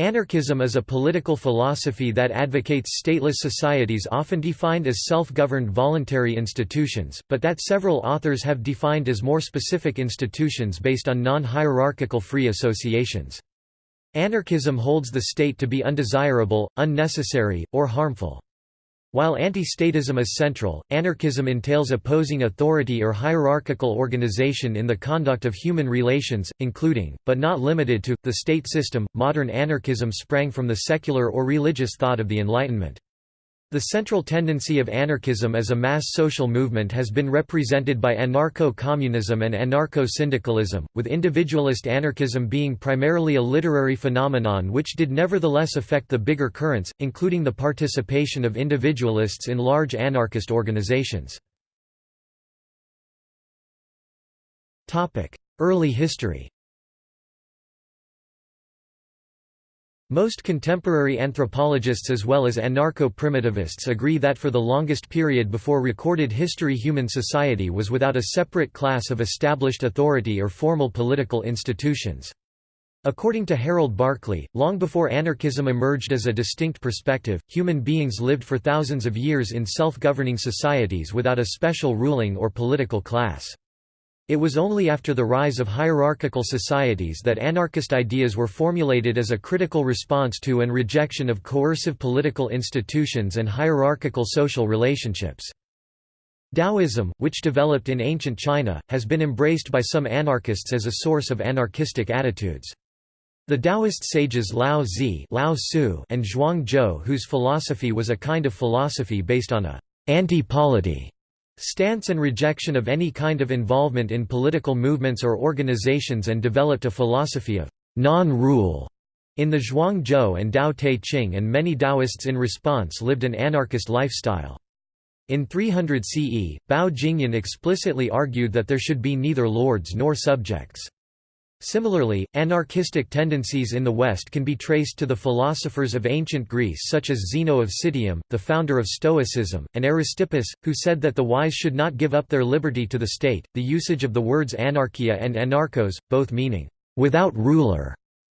Anarchism is a political philosophy that advocates stateless societies often defined as self-governed voluntary institutions, but that several authors have defined as more specific institutions based on non-hierarchical free associations. Anarchism holds the state to be undesirable, unnecessary, or harmful. While anti-statism is central, anarchism entails opposing authority or hierarchical organization in the conduct of human relations, including, but not limited to, the state system. Modern anarchism sprang from the secular or religious thought of the Enlightenment. The central tendency of anarchism as a mass social movement has been represented by anarcho-communism and anarcho-syndicalism, with individualist anarchism being primarily a literary phenomenon which did nevertheless affect the bigger currents, including the participation of individualists in large anarchist organizations. Early history Most contemporary anthropologists as well as anarcho-primitivists agree that for the longest period before recorded history human society was without a separate class of established authority or formal political institutions. According to Harold Barclay, long before anarchism emerged as a distinct perspective, human beings lived for thousands of years in self-governing societies without a special ruling or political class. It was only after the rise of hierarchical societies that anarchist ideas were formulated as a critical response to and rejection of coercive political institutions and hierarchical social relationships. Taoism, which developed in ancient China, has been embraced by some anarchists as a source of anarchistic attitudes. The Taoist sages Lao Tzu Lao Tzu and Zhuang Zhou whose philosophy was a kind of philosophy based on a anti-polity stance and rejection of any kind of involvement in political movements or organizations and developed a philosophy of non-rule in the Zhuang Zhou and Tao Te Ching and many Taoists in response lived an anarchist lifestyle. In 300 CE, Bao Jingyan explicitly argued that there should be neither lords nor subjects. Similarly, anarchistic tendencies in the West can be traced to the philosophers of ancient Greece such as Zeno of Citium, the founder of Stoicism, and Aristippus, who said that the wise should not give up their liberty to the state. The usage of the words anarchia and anarchos, both meaning without ruler,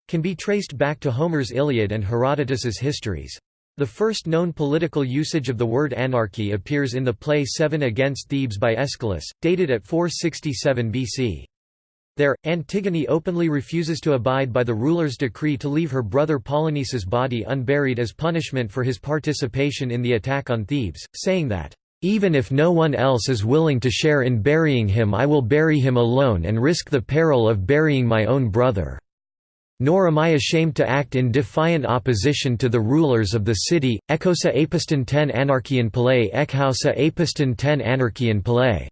can be traced back to Homer's Iliad and Herodotus's histories. The first known political usage of the word anarchy appears in the play Seven Against Thebes by Aeschylus, dated at 467 BC. There, Antigone openly refuses to abide by the ruler's decree to leave her brother Polynices' body unburied as punishment for his participation in the attack on Thebes, saying that, "...even if no one else is willing to share in burying him I will bury him alone and risk the peril of burying my own brother. Nor am I ashamed to act in defiant opposition to the rulers of the city, ekosa apiston ten anarchian pele ekhausa apiston ten anarchian pele."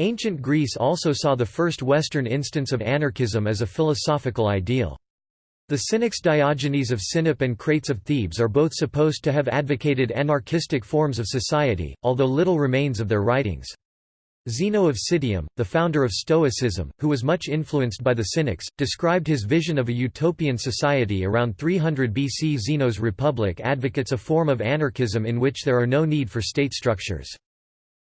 Ancient Greece also saw the first Western instance of anarchism as a philosophical ideal. The Cynics Diogenes of Sinope and Crates of Thebes are both supposed to have advocated anarchistic forms of society, although little remains of their writings. Zeno of Citium, the founder of Stoicism, who was much influenced by the Cynics, described his vision of a utopian society around 300 BC. Zeno's Republic advocates a form of anarchism in which there are no need for state structures.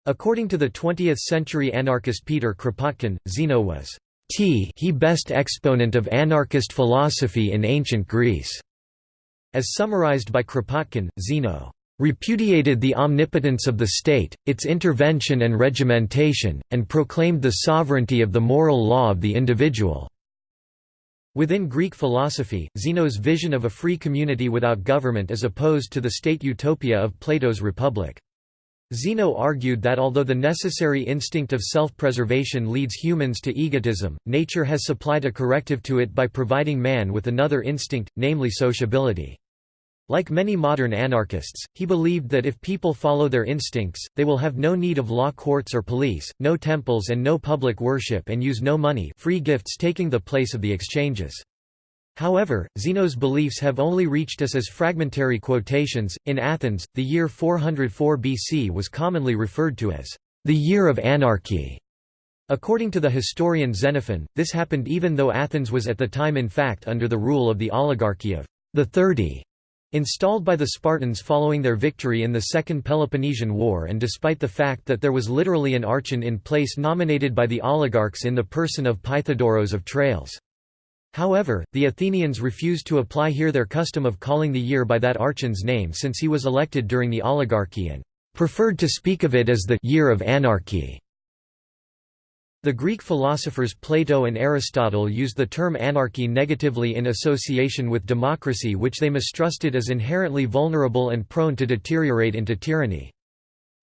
According to the 20th-century anarchist Peter Kropotkin, Zeno was t he best exponent of anarchist philosophy in ancient Greece. As summarized by Kropotkin, Zeno repudiated the omnipotence of the state, its intervention and regimentation, and proclaimed the sovereignty of the moral law of the individual." Within Greek philosophy, Zeno's vision of a free community without government is opposed to the state utopia of Plato's Republic. Zeno argued that although the necessary instinct of self-preservation leads humans to egotism, nature has supplied a corrective to it by providing man with another instinct, namely sociability. Like many modern anarchists, he believed that if people follow their instincts, they will have no need of law courts or police, no temples and no public worship and use no money free gifts taking the place of the exchanges. However, Zeno's beliefs have only reached us as fragmentary quotations. In Athens, the year 404 BC was commonly referred to as the year of anarchy. According to the historian Xenophon, this happened even though Athens was at the time in fact under the rule of the oligarchy of the Thirty, installed by the Spartans following their victory in the Second Peloponnesian War and despite the fact that there was literally an archon in place nominated by the oligarchs in the person of Pythodoros of Trailes. However, the Athenians refused to apply here their custom of calling the year by that archon's name since he was elected during the oligarchy and preferred to speak of it as the year of anarchy. The Greek philosophers Plato and Aristotle used the term anarchy negatively in association with democracy which they mistrusted as inherently vulnerable and prone to deteriorate into tyranny.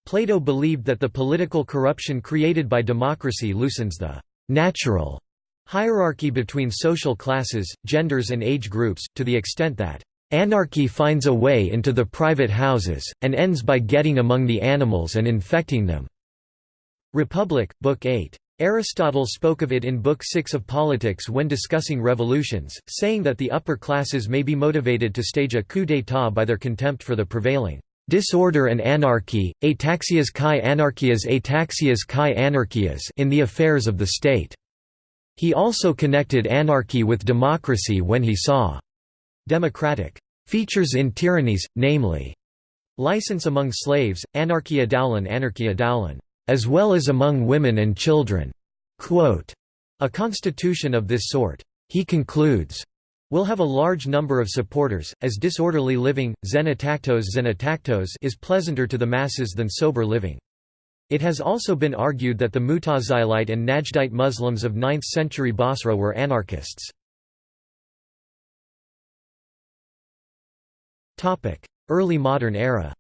Plato believed that the political corruption created by democracy loosens the «natural» hierarchy between social classes, genders and age groups, to the extent that Anarchy finds a way into the private houses, and ends by getting among the animals and infecting them." Republic, Book 8. Aristotle spoke of it in Book 6 of Politics when discussing revolutions, saying that the upper classes may be motivated to stage a coup d'état by their contempt for the prevailing disorder and anarchy, ataxias kai anarchias ataxias kai anarchias in the affairs of the state. He also connected anarchy with democracy when he saw democratic features in tyrannies, namely license among slaves, anarchia daulen anarchia daulen as well as among women and children." Quote, a constitution of this sort, he concludes, will have a large number of supporters, as disorderly living, is pleasanter to the masses than sober living. It has also been argued that the Mutazilite and Najdite Muslims of 9th century Basra were anarchists. Early modern era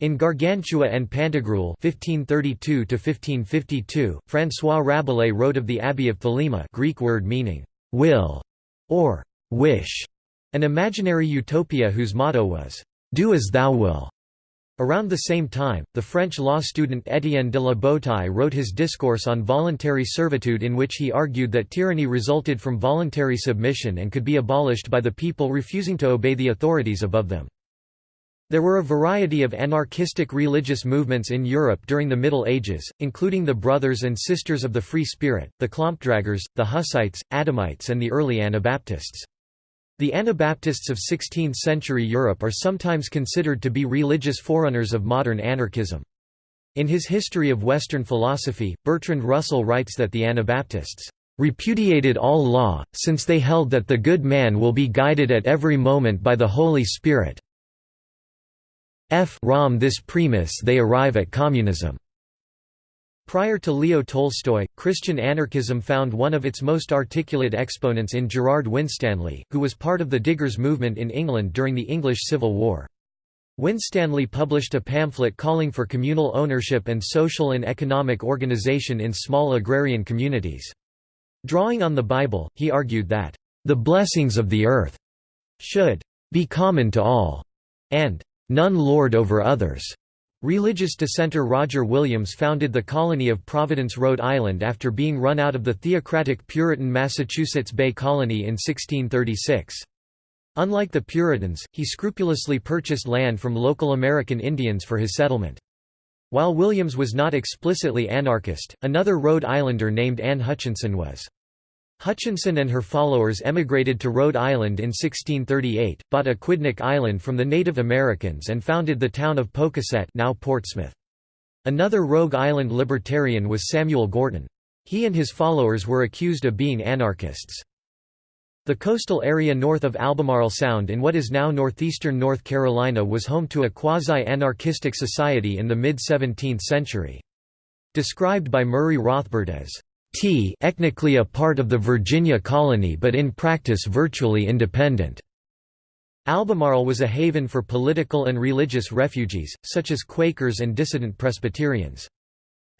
In Gargantua and Pantagruel 1532 François Rabelais wrote of the Abbey of Thelema Greek word meaning, "'will' or "'wish' an imaginary utopia whose motto was, "'Do as thou will'". Around the same time, the French law student Étienne de La Boétie wrote his discourse on voluntary servitude in which he argued that tyranny resulted from voluntary submission and could be abolished by the people refusing to obey the authorities above them. There were a variety of anarchistic religious movements in Europe during the Middle Ages, including the Brothers and Sisters of the Free Spirit, the Klompdraggers, the Hussites, Adamites and the early Anabaptists. The Anabaptists of 16th-century Europe are sometimes considered to be religious forerunners of modern anarchism. In his History of Western Philosophy, Bertrand Russell writes that the Anabaptists repudiated all law, since they held that the good man will be guided at every moment by the Holy Spirit, F Rom this premise they arrive at communism. Prior to Leo Tolstoy, Christian anarchism found one of its most articulate exponents in Gerard Winstanley, who was part of the Diggers movement in England during the English Civil War. Winstanley published a pamphlet calling for communal ownership and social and economic organization in small agrarian communities. Drawing on the Bible, he argued that, "...the blessings of the earth should be common to all," and none lord over others. Religious dissenter Roger Williams founded the colony of Providence, Rhode Island after being run out of the theocratic Puritan Massachusetts Bay Colony in 1636. Unlike the Puritans, he scrupulously purchased land from local American Indians for his settlement. While Williams was not explicitly anarchist, another Rhode Islander named Anne Hutchinson was. Hutchinson and her followers emigrated to Rhode Island in 1638, bought Aquidneck Island from the Native Americans and founded the town of Pocasset now Portsmouth. Another Rogue Island libertarian was Samuel Gorton. He and his followers were accused of being anarchists. The coastal area north of Albemarle Sound in what is now northeastern North Carolina was home to a quasi-anarchistic society in the mid-17th century. Described by Murray Rothbard as t ethnically a part of the Virginia colony but in practice virtually independent. Albemarle was a haven for political and religious refugees, such as Quakers and dissident Presbyterians.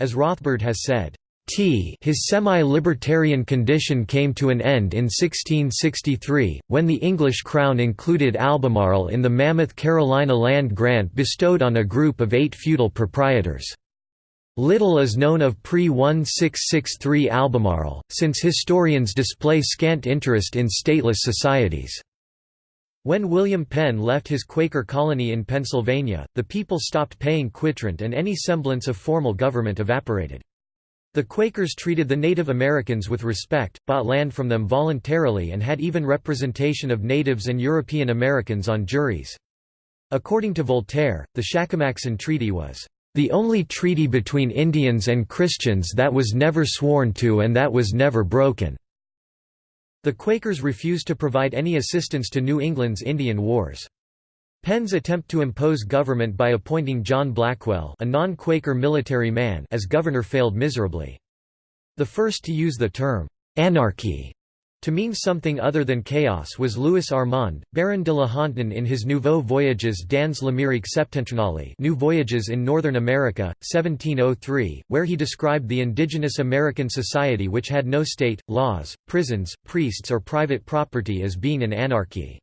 As Rothbard has said, T his semi-libertarian condition came to an end in 1663, when the English crown included Albemarle in the mammoth Carolina land grant bestowed on a group of eight feudal proprietors. Little is known of pre-1663 Albemarle, since historians display scant interest in stateless societies. When William Penn left his Quaker colony in Pennsylvania, the people stopped paying quitrent and any semblance of formal government evaporated. The Quakers treated the Native Americans with respect, bought land from them voluntarily and had even representation of natives and European Americans on juries. According to Voltaire, the Shackamaxon Treaty was "...the only treaty between Indians and Christians that was never sworn to and that was never broken." The Quakers refused to provide any assistance to New England's Indian Wars. Penn's attempt to impose government by appointing John Blackwell a non-Quaker military man as governor failed miserably. The first to use the term, "'anarchy' to mean something other than chaos was Louis Armand, Baron de la Hontan in his Nouveaux Voyages dans l'Amérique septentrionale New Voyages in Northern America, 1703, where he described the indigenous American society which had no state, laws, prisons, priests or private property as being an anarchy.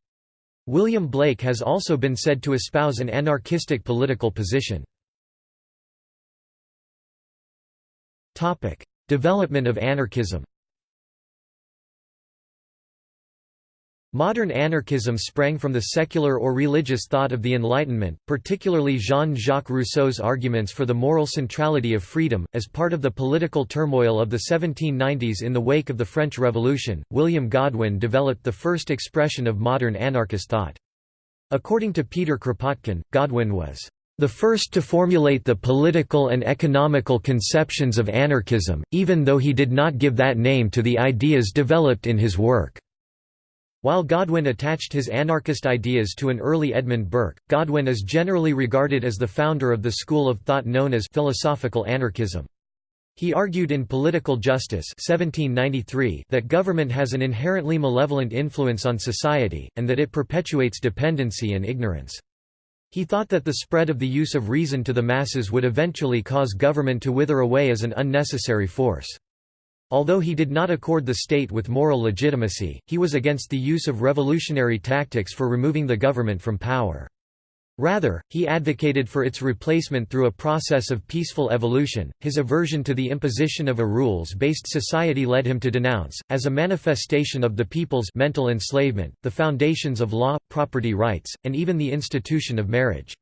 William Blake has also been said to espouse an anarchistic political position. Development of anarchism Modern anarchism sprang from the secular or religious thought of the Enlightenment, particularly Jean-Jacques Rousseau's arguments for the moral centrality of freedom. As part of the political turmoil of the 1790s in the wake of the French Revolution, William Godwin developed the first expression of modern anarchist thought. According to Peter Kropotkin, Godwin was the first to formulate the political and economical conceptions of anarchism, even though he did not give that name to the ideas developed in his work. While Godwin attached his anarchist ideas to an early Edmund Burke, Godwin is generally regarded as the founder of the school of thought known as philosophical anarchism. He argued in Political Justice 1793 that government has an inherently malevolent influence on society, and that it perpetuates dependency and ignorance. He thought that the spread of the use of reason to the masses would eventually cause government to wither away as an unnecessary force. Although he did not accord the state with moral legitimacy, he was against the use of revolutionary tactics for removing the government from power. Rather, he advocated for its replacement through a process of peaceful evolution. His aversion to the imposition of a rules based society led him to denounce, as a manifestation of the people's mental enslavement, the foundations of law, property rights, and even the institution of marriage.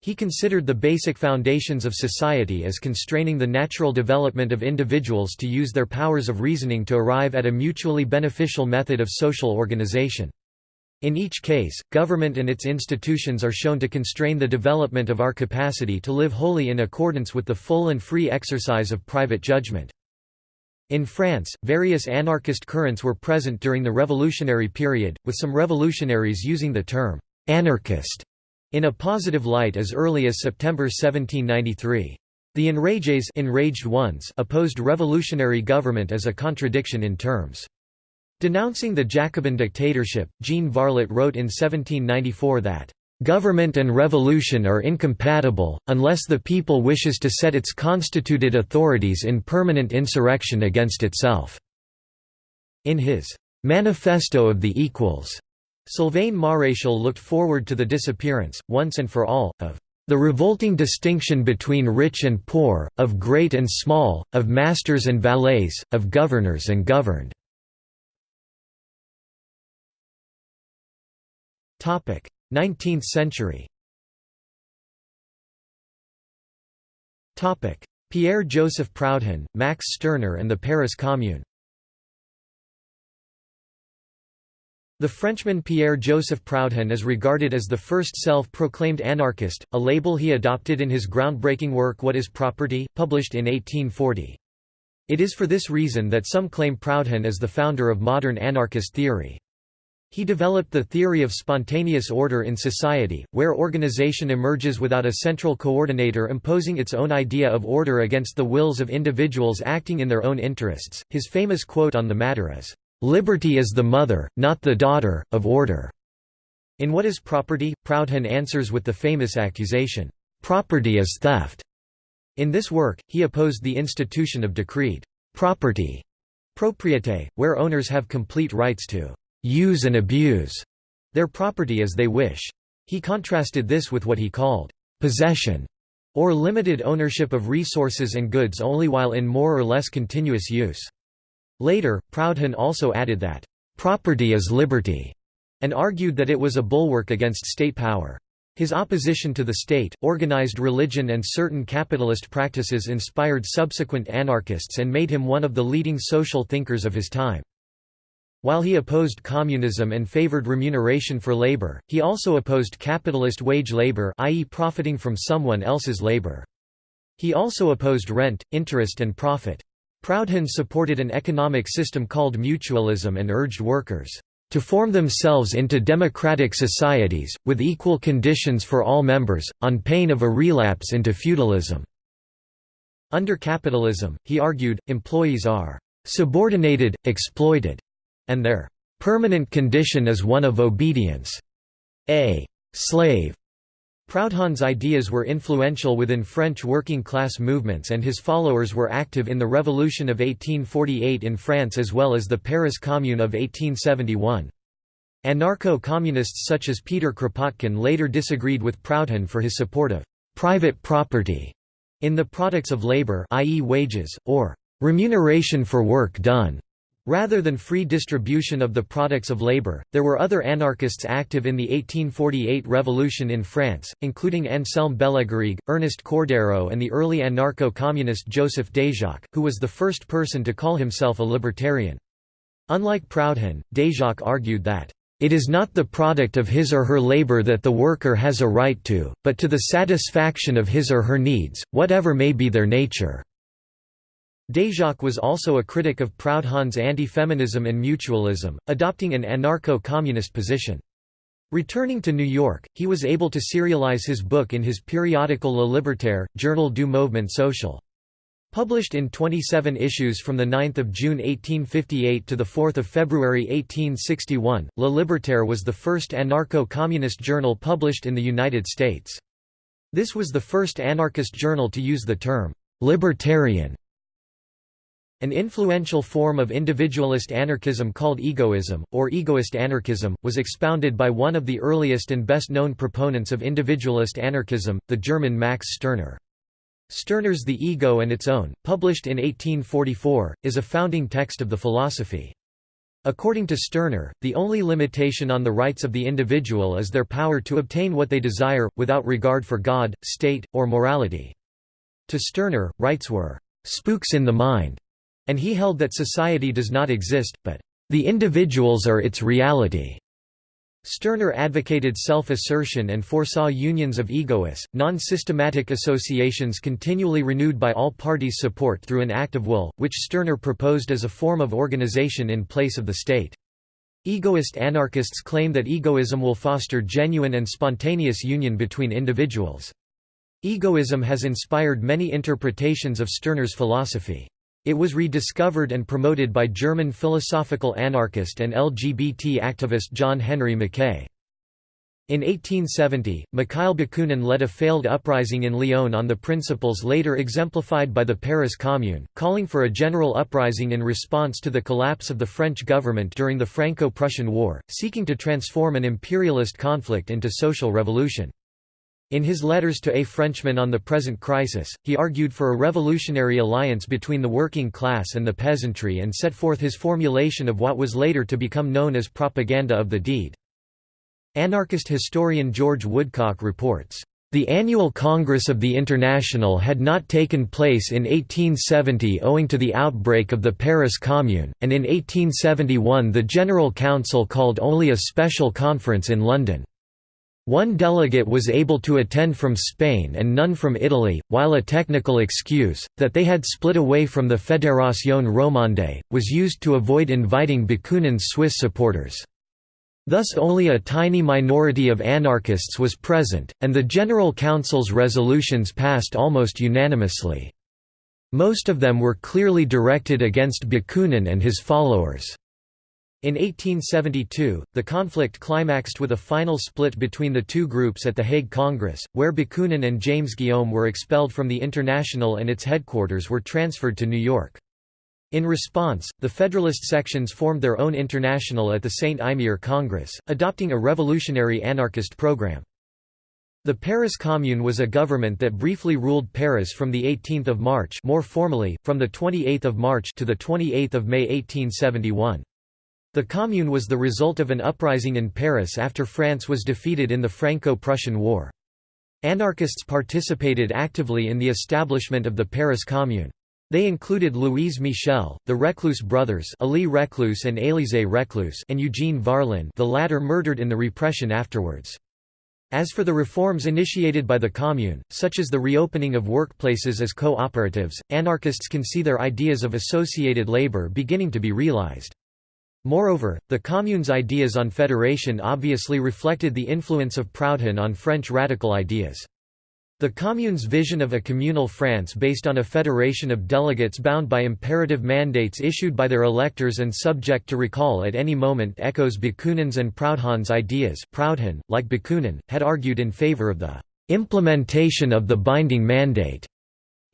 He considered the basic foundations of society as constraining the natural development of individuals to use their powers of reasoning to arrive at a mutually beneficial method of social organization. In each case, government and its institutions are shown to constrain the development of our capacity to live wholly in accordance with the full and free exercise of private judgment. In France, various anarchist currents were present during the revolutionary period, with some revolutionaries using the term «anarchist» in a positive light as early as September 1793. The enrages enraged ones opposed revolutionary government as a contradiction in terms. Denouncing the Jacobin dictatorship, Jean Varlet wrote in 1794 that, "...government and revolution are incompatible, unless the people wishes to set its constituted authorities in permanent insurrection against itself." In his "'Manifesto of the Equals' Sylvain Maréchal looked forward to the disappearance, once and for all, of the revolting distinction between rich and poor, of great and small, of masters and valets, of governors and governed." Topic: 19th century Topic: Pierre-Joseph Proudhon, Max Stirner and the Paris Commune The Frenchman Pierre-Joseph Proudhon is regarded as the first self-proclaimed anarchist, a label he adopted in his groundbreaking work What is Property, published in 1840. It is for this reason that some claim Proudhon as the founder of modern anarchist theory. He developed the theory of spontaneous order in society, where organization emerges without a central coordinator imposing its own idea of order against the wills of individuals acting in their own interests. His famous quote on the matter is, Liberty is the mother, not the daughter, of order." In What is Property, Proudhon answers with the famous accusation, "'Property is theft'". In this work, he opposed the institution of decreed property propriété, where owners have complete rights to use and abuse their property as they wish. He contrasted this with what he called possession, or limited ownership of resources and goods only while in more or less continuous use. Later, Proudhon also added that, "...property is liberty", and argued that it was a bulwark against state power. His opposition to the state, organized religion and certain capitalist practices inspired subsequent anarchists and made him one of the leading social thinkers of his time. While he opposed communism and favored remuneration for labor, he also opposed capitalist wage labor i.e. profiting from someone else's labor. He also opposed rent, interest and profit. Proudhon supported an economic system called mutualism and urged workers to form themselves into democratic societies, with equal conditions for all members, on pain of a relapse into feudalism." Under capitalism, he argued, employees are "...subordinated, exploited," and their "...permanent condition is one of obedience." A slave Proudhon's ideas were influential within French working-class movements and his followers were active in the Revolution of 1848 in France as well as the Paris Commune of 1871. Anarcho-communists such as Peter Kropotkin later disagreed with Proudhon for his support of «private property» in the products of labor i.e. wages, or «remuneration for work done» Rather than free distribution of the products of labor, there were other anarchists active in the 1848 revolution in France, including Anselme Bellegarrigue, Ernest Coeurderoy and the early anarcho-communist Joseph Déjacque, who was the first person to call himself a libertarian. Unlike Proudhon, Déjacque argued that, "...it is not the product of his or her labor that the worker has a right to, but to the satisfaction of his or her needs, whatever may be their nature." Déjacque was also a critic of Proudhon's anti-feminism and mutualism, adopting an anarcho-communist position. Returning to New York, he was able to serialize his book in his periodical Le Libertaire, Journal du Mouvement Social. Published in 27 issues from 9 June 1858 to 4 February 1861, Le Libertaire was the first anarcho-communist journal published in the United States. This was the first anarchist journal to use the term, «libertarian» An influential form of individualist anarchism called egoism, or egoist anarchism, was expounded by one of the earliest and best-known proponents of individualist anarchism, the German Max Stirner. Stirner's The Ego and Its Own, published in 1844, is a founding text of the philosophy. According to Stirner, the only limitation on the rights of the individual is their power to obtain what they desire, without regard for God, state, or morality. To Stirner, rights were spooks in the mind and he held that society does not exist, but the individuals are its reality. Stirner advocated self-assertion and foresaw unions of egoists, non-systematic associations continually renewed by all parties' support through an act of will, which Stirner proposed as a form of organization in place of the state. Egoist anarchists claim that egoism will foster genuine and spontaneous union between individuals. Egoism has inspired many interpretations of Stirner's philosophy. It was rediscovered and promoted by German philosophical anarchist and LGBT activist John Henry Mackay. In 1870, Mikhail Bakunin led a failed uprising in Lyon on the principles later exemplified by the Paris Commune, calling for a general uprising in response to the collapse of the French government during the Franco-Prussian War, seeking to transform an imperialist conflict into social revolution. In his letters to a Frenchman on the present crisis, he argued for a revolutionary alliance between the working class and the peasantry and set forth his formulation of what was later to become known as propaganda of the deed. Anarchist historian George Woodcock reports, "...the annual Congress of the International had not taken place in 1870 owing to the outbreak of the Paris Commune, and in 1871 the General Council called only a special conference in London." One delegate was able to attend from Spain and none from Italy, while a technical excuse, that they had split away from the Fédération Romande, was used to avoid inviting Bakunin's Swiss supporters. Thus only a tiny minority of anarchists was present, and the General Council's resolutions passed almost unanimously. Most of them were clearly directed against Bakunin and his followers. In 1872, the conflict climaxed with a final split between the two groups at the Hague Congress, where Bakunin and James Guillaume were expelled from the International and its headquarters were transferred to New York. In response, the Federalist sections formed their own international at the St. Imier Congress, adopting a revolutionary anarchist program. The Paris Commune was a government that briefly ruled Paris from 18 March more formally, from 28 March to the 28 May 1871. The Commune was the result of an uprising in Paris after France was defeated in the Franco-Prussian War. Anarchists participated actively in the establishment of the Paris Commune. They included Louise Michel, the Reclus brothers Elie Reclus and Élisée Reclus and Eugene Varlin the latter murdered in the repression afterwards. As for the reforms initiated by the Commune, such as the reopening of workplaces as co-operatives, anarchists can see their ideas of associated labor beginning to be realized. Moreover, the Commune's ideas on federation obviously reflected the influence of Proudhon on French radical ideas. The Commune's vision of a communal France based on a federation of delegates bound by imperative mandates issued by their electors and subject to recall at any moment echoes Bakunin's and Proudhon's ideas Proudhon, like Bakunin, had argued in favor of the «implementation of the binding mandate»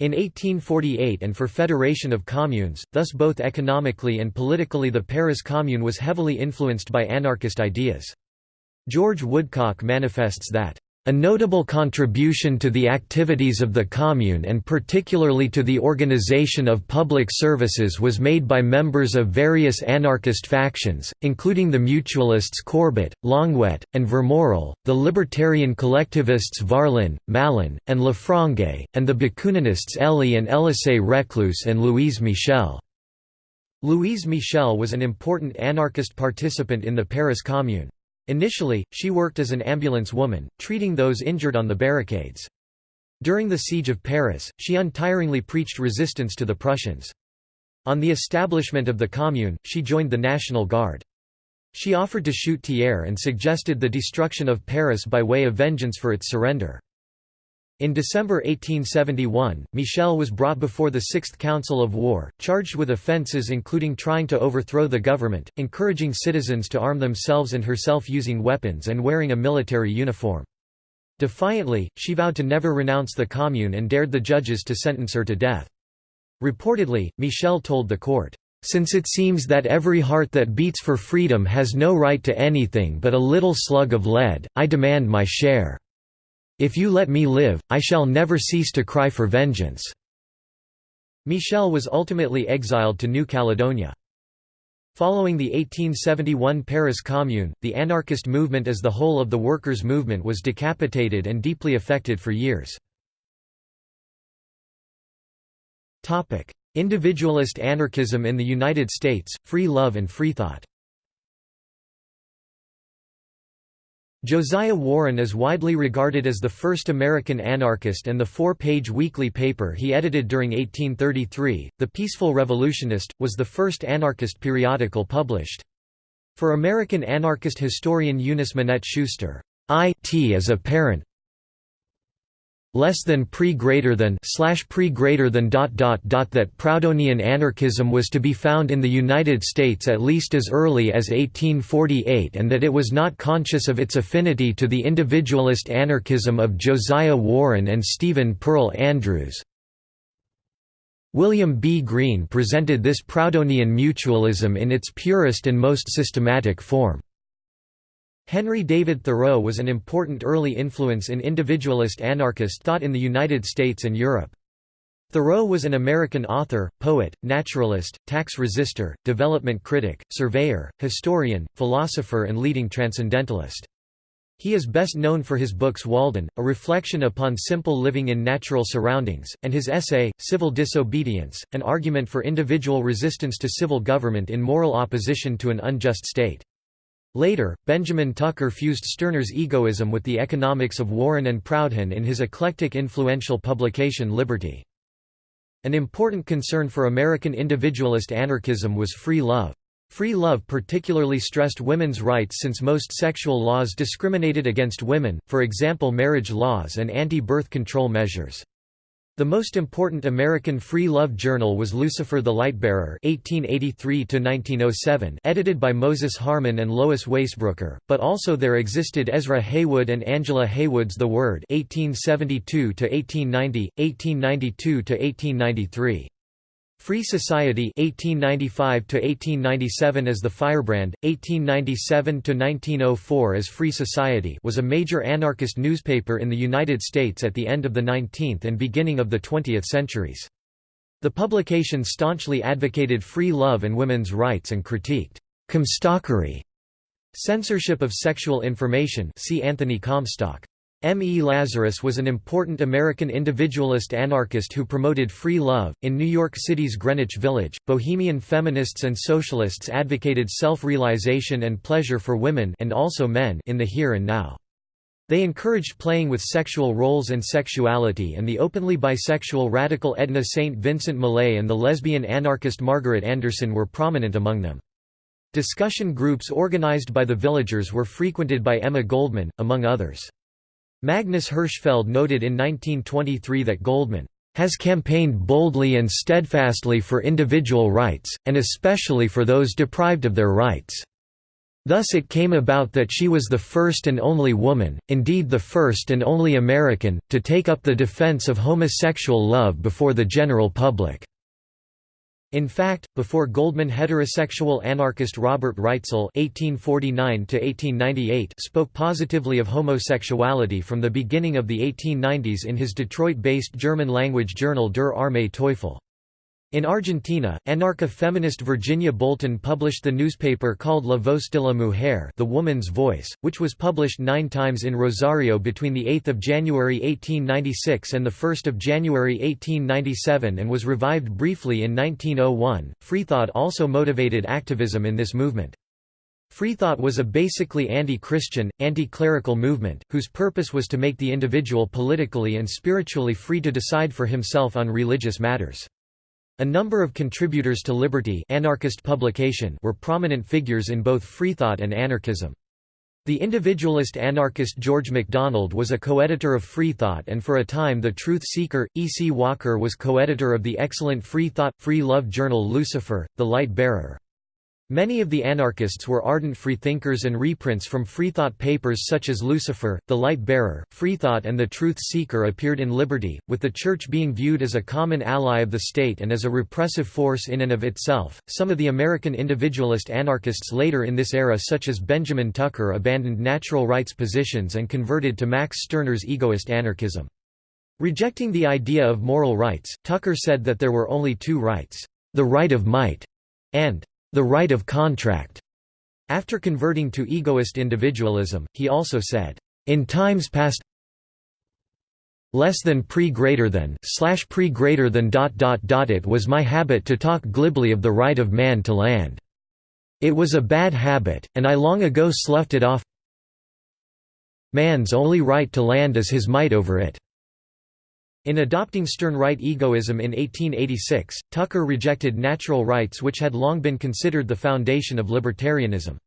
in 1848 and for federation of communes, thus both economically and politically the Paris Commune was heavily influenced by anarchist ideas. George Woodcock manifests that a notable contribution to the activities of the Commune and particularly to the organization of public services was made by members of various anarchist factions, including the mutualists Courbet, Longuet, and Vermorel, the libertarian collectivists Varlin, Malon, and Lafrangue, and the Bakuninists Elie and Elisée Reclus and Louise Michel. Louise Michel was an important anarchist participant in the Paris Commune. Initially, she worked as an ambulance woman, treating those injured on the barricades. During the Siege of Paris, she untiringly preached resistance to the Prussians. On the establishment of the Commune, she joined the National Guard. She offered to shoot Thiers and suggested the destruction of Paris by way of vengeance for its surrender. In December 1871, Michel was brought before the Sixth Council of War, charged with offences including trying to overthrow the government, encouraging citizens to arm themselves and herself using weapons and wearing a military uniform. Defiantly, she vowed to never renounce the Commune and dared the judges to sentence her to death. Reportedly, Michel told the court, "...since it seems that every heart that beats for freedom has no right to anything but a little slug of lead, I demand my share." If you let me live, I shall never cease to cry for vengeance." Michel was ultimately exiled to New Caledonia. Following the 1871 Paris Commune, the anarchist movement as the whole of the workers' movement was decapitated and deeply affected for years. Individualist anarchism in the United States, free love and freethought Josiah Warren is widely regarded as the first American anarchist and the four-page weekly paper he edited during 1833, The Peaceful Revolutionist, was the first anarchist periodical published. For American anarchist historian Eunice Minette Schuster, I.T. is apparent less than pre greater than slash pre greater than dot dot dot that Proudhonian anarchism was to be found in the United States at least as early as 1848 and that it was not conscious of its affinity to the individualist anarchism of Josiah Warren and Stephen Pearl Andrews. William B. Greene presented this Proudhonian mutualism in its purest and most systematic form. Henry David Thoreau was an important early influence in individualist anarchist thought in the United States and Europe. Thoreau was an American author, poet, naturalist, tax resister, development critic, surveyor, historian, philosopher and leading transcendentalist. He is best known for his books Walden, a reflection upon simple living in natural surroundings, and his essay, Civil Disobedience, an argument for individual resistance to civil government in moral opposition to an unjust state. Later, Benjamin Tucker fused Stirner's egoism with the economics of Warren and Proudhon in his eclectic influential publication Liberty. An important concern for American individualist anarchism was free love. Free love particularly stressed women's rights since most sexual laws discriminated against women, for example marriage laws and anti-birth control measures. The most important American free love journal was Lucifer the Lightbearer (1883–1907), edited by Moses Harman and Lois Waisbrooker, but also there existed Ezra Heywood and Angela Heywood's The Word (1872–1890, 1892–1893). Free Society 1895 to 1897 as the Firebrand 1897 to 1904 as Free Society was a major anarchist newspaper in the United States at the end of the 19th and beginning of the 20th centuries. The publication staunchly advocated free love and women's rights and critiqued Comstockery, censorship of sexual information see Anthony Comstock. M. E. Lazarus was an important American individualist anarchist who promoted free love. In New York City's Greenwich Village, bohemian feminists and socialists advocated self realization and pleasure for women and also men in the here and now. They encouraged playing with sexual roles and sexuality and the openly bisexual radical Edna St. Vincent Millay and the lesbian anarchist Margaret Anderson were prominent among them. Discussion groups organized by the villagers were frequented by Emma Goldman, among others. Magnus Hirschfeld noted in 1923 that Goldman has campaigned boldly and steadfastly for individual rights, and especially for those deprived of their rights. Thus it came about that she was the first and only woman, indeed the first and only American, to take up the defense of homosexual love before the general public. In fact, before Goldman heterosexual anarchist Robert Reitzel (1849–1898) spoke positively of homosexuality from the beginning of the 1890s in his Detroit-based German-language journal Der Arme Teufel. In Argentina, anarcha-feminist Virginia Bolten published the newspaper called La Voz de la Mujer the Woman's Voice, which was published nine times in Rosario between 8 January 1896 and 1 January 1897 and was revived briefly in 1901. Freethought also motivated activism in this movement. Freethought was a basically anti-Christian, anti-clerical movement, whose purpose was to make the individual politically and spiritually free to decide for himself on religious matters. A number of contributors to Liberty anarchist publication were prominent figures in both freethought and anarchism. The individualist anarchist George MacDonald was a co-editor of Freethought and for a time the truth seeker, E. C. Walker was co-editor of the excellent Freethought, Free Love journal Lucifer, The Light Bearer. Many of the anarchists were ardent freethinkers and reprints from Freethought papers such as Lucifer, The Light Bearer, Freethought and The Truth Seeker appeared in Liberty, with the Church being viewed as a common ally of the state and as a repressive force in and of itself. Some of the American individualist anarchists later in this era, such as Benjamin Tucker, abandoned natural rights positions and converted to Max Stirner's egoist anarchism. Rejecting the idea of moral rights, Tucker said that there were only two rights the right of might and the right of contract. After converting to egoist individualism, he also said, in times past less than pre greater than slash pre greater than dot dot dot it was my habit to talk glibly of the right of man to land. It was a bad habit, and I long ago sloughed it off man's only right to land is his might over it. In adopting Stirnerite egoism in 1886, Tucker rejected natural rights which had long been considered the foundation of libertarianism.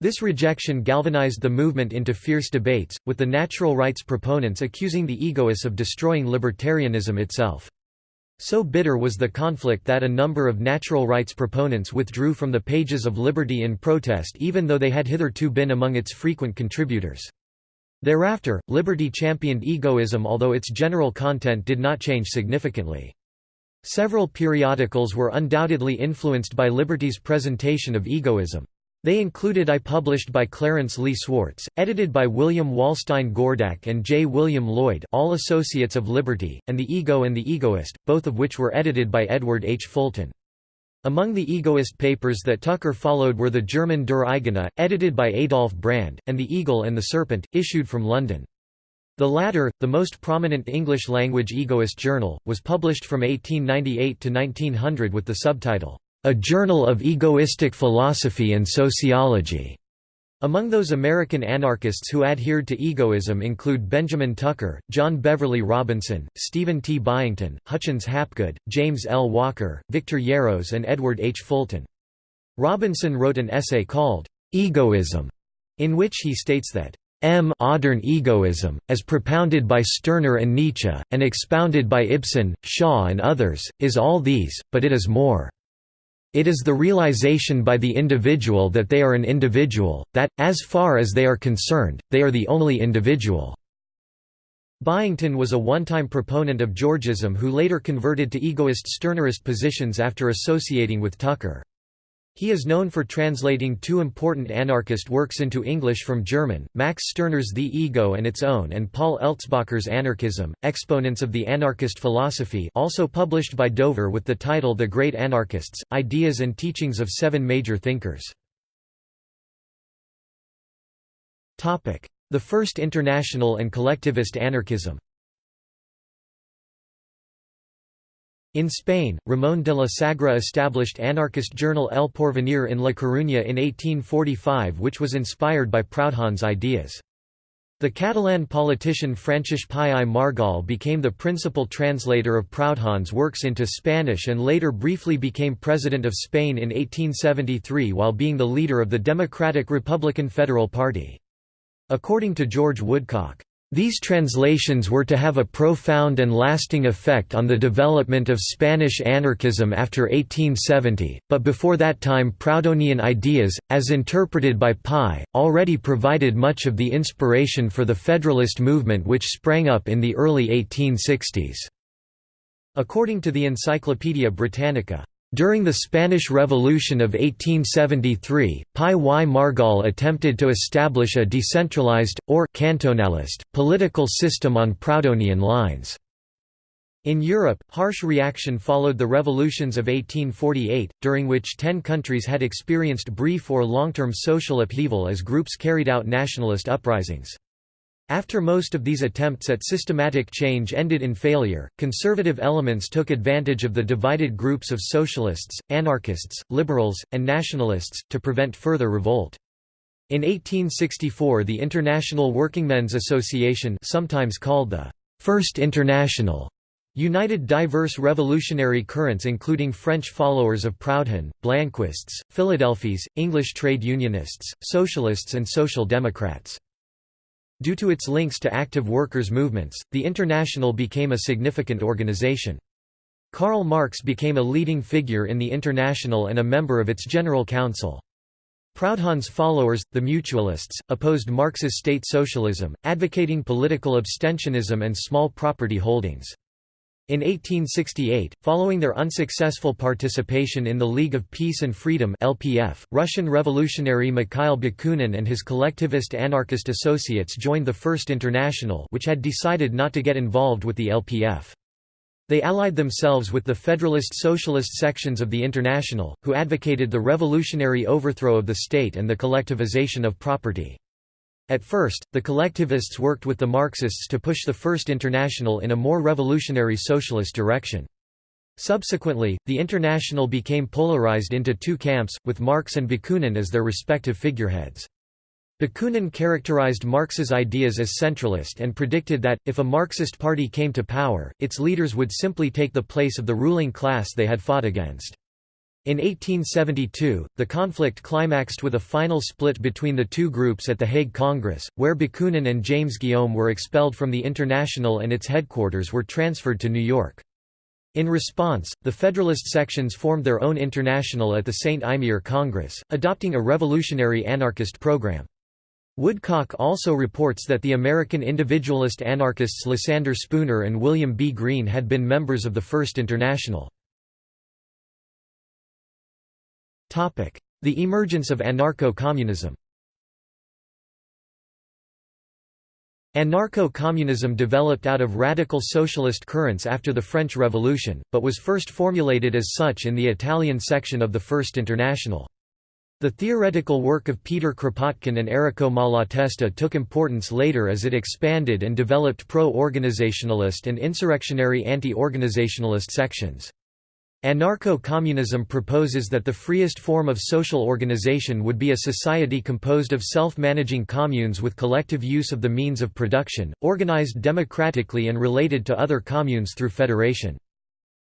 This rejection galvanized the movement into fierce debates, with the natural rights proponents accusing the egoists of destroying libertarianism itself. So bitter was the conflict that a number of natural rights proponents withdrew from the pages of Liberty in protest even though they had hitherto been among its frequent contributors. Thereafter, Liberty championed egoism although its general content did not change significantly. Several periodicals were undoubtedly influenced by Liberty's presentation of egoism. They included I published by Clarence Lee Swartz, edited by William Walstein Gordak and J. William Lloyd all associates of Liberty, and The Ego and the Egoist, both of which were edited by Edward H. Fulton. Among the egoist papers that Tucker followed were the German Der Eigene, edited by Adolf Brand, and The Eagle and the Serpent, issued from London. The latter, the most prominent English-language egoist journal, was published from 1898 to 1900 with the subtitle, A Journal of Egoistic Philosophy and Sociology. Among those American anarchists who adhered to egoism include Benjamin Tucker, John Beverly Robinson, Stephen T. Byington, Hutchins Hapgood, James L. Walker, Victor Yarros and Edward H. Fulton. Robinson wrote an essay called, "'Egoism", in which he states that M. Modern egoism, as propounded by Stirner and Nietzsche, and expounded by Ibsen, Shaw and others, is all these, but it is more. It is the realization by the individual that they are an individual, that, as far as they are concerned, they are the only individual." Byington was a one-time proponent of Georgism who later converted to egoist Stirnerist positions after associating with Tucker. He is known for translating two important anarchist works into English from German, Max Stirner's The Ego and Its Own and Paul Eltzbacher's Anarchism, Exponents of the Anarchist Philosophy also published by Dover with the title The Great Anarchists, Ideas and Teachings of Seven Major Thinkers. The First International and Collectivist Anarchism In Spain, Ramón de la Sagra established anarchist journal El Porvenir in La Coruña in 1845 which was inspired by Proudhon's ideas. The Catalan politician Francesc Pi Margall became the principal translator of Proudhon's works into Spanish and later briefly became President of Spain in 1873 while being the leader of the Democratic Republican Federal Party. According to George Woodcock, these translations were to have a profound and lasting effect on the development of Spanish anarchism after 1870, but before that time Proudhonian ideas, as interpreted by Pi, already provided much of the inspiration for the Federalist movement which sprang up in the early 1860s. According to the Encyclopaedia Britannica, during the Spanish Revolution of 1873, Pi y Margall attempted to establish a decentralized, or cantonalist, political system on Proudhonian lines. In Europe, harsh reaction followed the revolutions of 1848, during which ten countries had experienced brief or long-term social upheaval as groups carried out nationalist uprisings. After most of these attempts at systematic change ended in failure, conservative elements took advantage of the divided groups of socialists, anarchists, liberals, and nationalists, to prevent further revolt. In 1864 the International Workingmen's Association sometimes called the First International united diverse revolutionary currents including French followers of Proudhon, Blanquists, Philadelphes, English trade unionists, socialists and social democrats. Due to its links to active workers' movements, the International became a significant organization. Karl Marx became a leading figure in the International and a member of its General Council. Proudhon's followers, the Mutualists, opposed Marx's state socialism, advocating political abstentionism and small property holdings. In 1868, following their unsuccessful participation in the League of Peace and Freedom (LPF), Russian revolutionary Mikhail Bakunin and his collectivist anarchist associates joined the First International, which had decided not to get involved with the LPF. They allied themselves with the Federalist Socialist sections of the International, who advocated the revolutionary overthrow of the state and the collectivization of property. At first, the collectivists worked with the Marxists to push the First International in a more revolutionary socialist direction. Subsequently, the International became polarized into two camps, with Marx and Bakunin as their respective figureheads. Bakunin characterized Marx's ideas as centralist and predicted that, if a Marxist party came to power, its leaders would simply take the place of the ruling class they had fought against. In 1872, the conflict climaxed with a final split between the two groups at the Hague Congress, where Bakunin and James Guillaume were expelled from the International and its headquarters were transferred to New York. In response, the Federalist sections formed their own international at the St. Imier Congress, adopting a revolutionary anarchist program. Woodcock also reports that the American individualist anarchists Lysander Spooner and William B. Greene had been members of the First International. The emergence of anarcho-communism Anarcho-communism developed out of radical socialist currents after the French Revolution, but was first formulated as such in the Italian section of the First International. The theoretical work of Peter Kropotkin and Errico Malatesta took importance later as it expanded and developed pro-organizationalist and insurrectionary anti-organizationalist sections. Anarcho-communism proposes that the freest form of social organization would be a society composed of self-managing communes with collective use of the means of production, organized democratically and related to other communes through federation.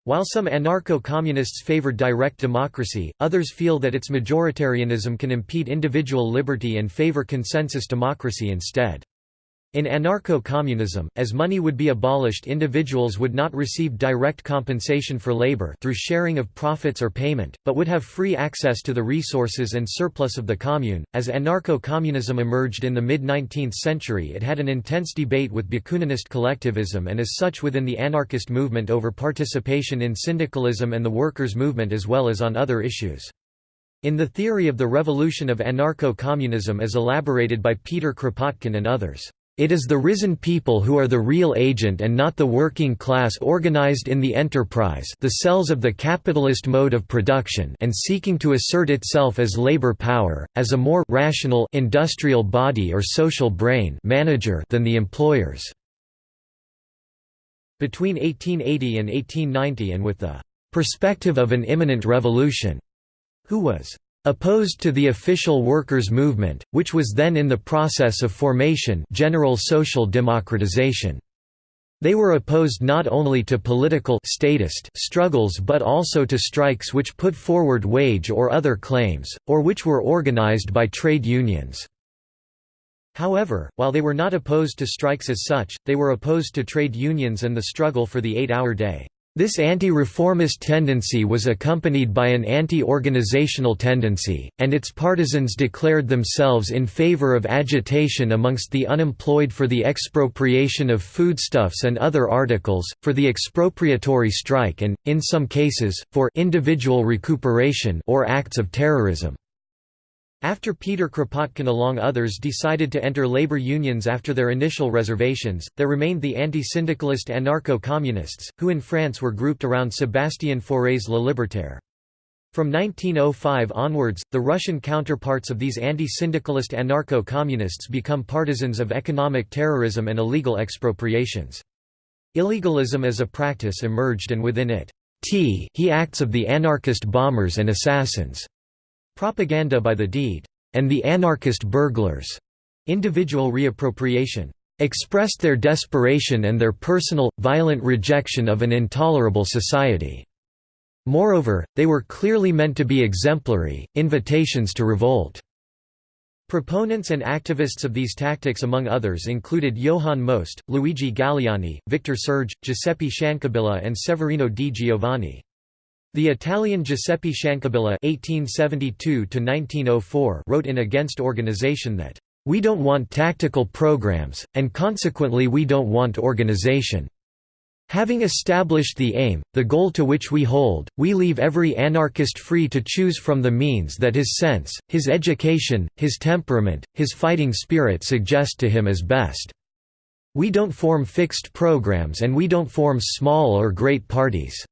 While some anarcho-communists favor direct democracy, others feel that its majoritarianism can impede individual liberty and favor consensus democracy instead. In anarcho-communism, as money would be abolished individuals would not receive direct compensation for labor through sharing of profits or payment, but would have free access to the resources and surplus of the commune. As anarcho-communism emerged in the mid-19th century it had an intense debate with Bakuninist collectivism and as such within the anarchist movement over participation in syndicalism and the workers' movement as well as on other issues. In the theory of the revolution of anarcho-communism as elaborated by Peter Kropotkin and others, it is the risen people who are the real agent and not the working class organized in the enterprise the cells of the capitalist mode of production and seeking to assert itself as labor power, as a more rational industrial body or social brain manager than the employers. Between 1880 and 1890 and with the perspective of an imminent revolution, who was Opposed to the official workers' movement, which was then in the process of formation general social democratization. They were opposed not only to political statist struggles but also to strikes which put forward wage or other claims, or which were organized by trade unions. However, while they were not opposed to strikes as such, they were opposed to trade unions and the struggle for the eight-hour day. This anti-reformist tendency was accompanied by an anti-organizational tendency, and its partisans declared themselves in favor of agitation amongst the unemployed for the expropriation of foodstuffs and other articles, for the expropriatory strike and, in some cases, for individual recuperation or acts of terrorism. After Peter Kropotkin along others decided to enter labor unions after their initial reservations, there remained the anti-syndicalist anarcho-communists, who in France were grouped around Sébastien Faure's Le Libertaire. From 1905 onwards, the Russian counterparts of these anti-syndicalist anarcho-communists become partisans of economic terrorism and illegal expropriations. Illegalism as a practice emerged and within it, T he acts of the anarchist bombers and assassins. Propaganda by the deed, and the anarchist burglars, individual reappropriation, expressed their desperation and their personal, violent rejection of an intolerable society. Moreover, they were clearly meant to be exemplary, invitations to revolt. Proponents and activists of these tactics among others included Johann Most, Luigi Galleani, Victor Serge, Giuseppe Ciancabilla and Severino di Giovanni. The Italian Giuseppe Ciancabilla (1872–1904) wrote in Against Organization that, "We don't want tactical programs, and consequently we don't want organization. Having established the aim, the goal to which we hold, we leave every anarchist free to choose from the means that his sense, his education, his temperament, his fighting spirit suggest to him as best. We don't form fixed programs and we don't form small or great parties."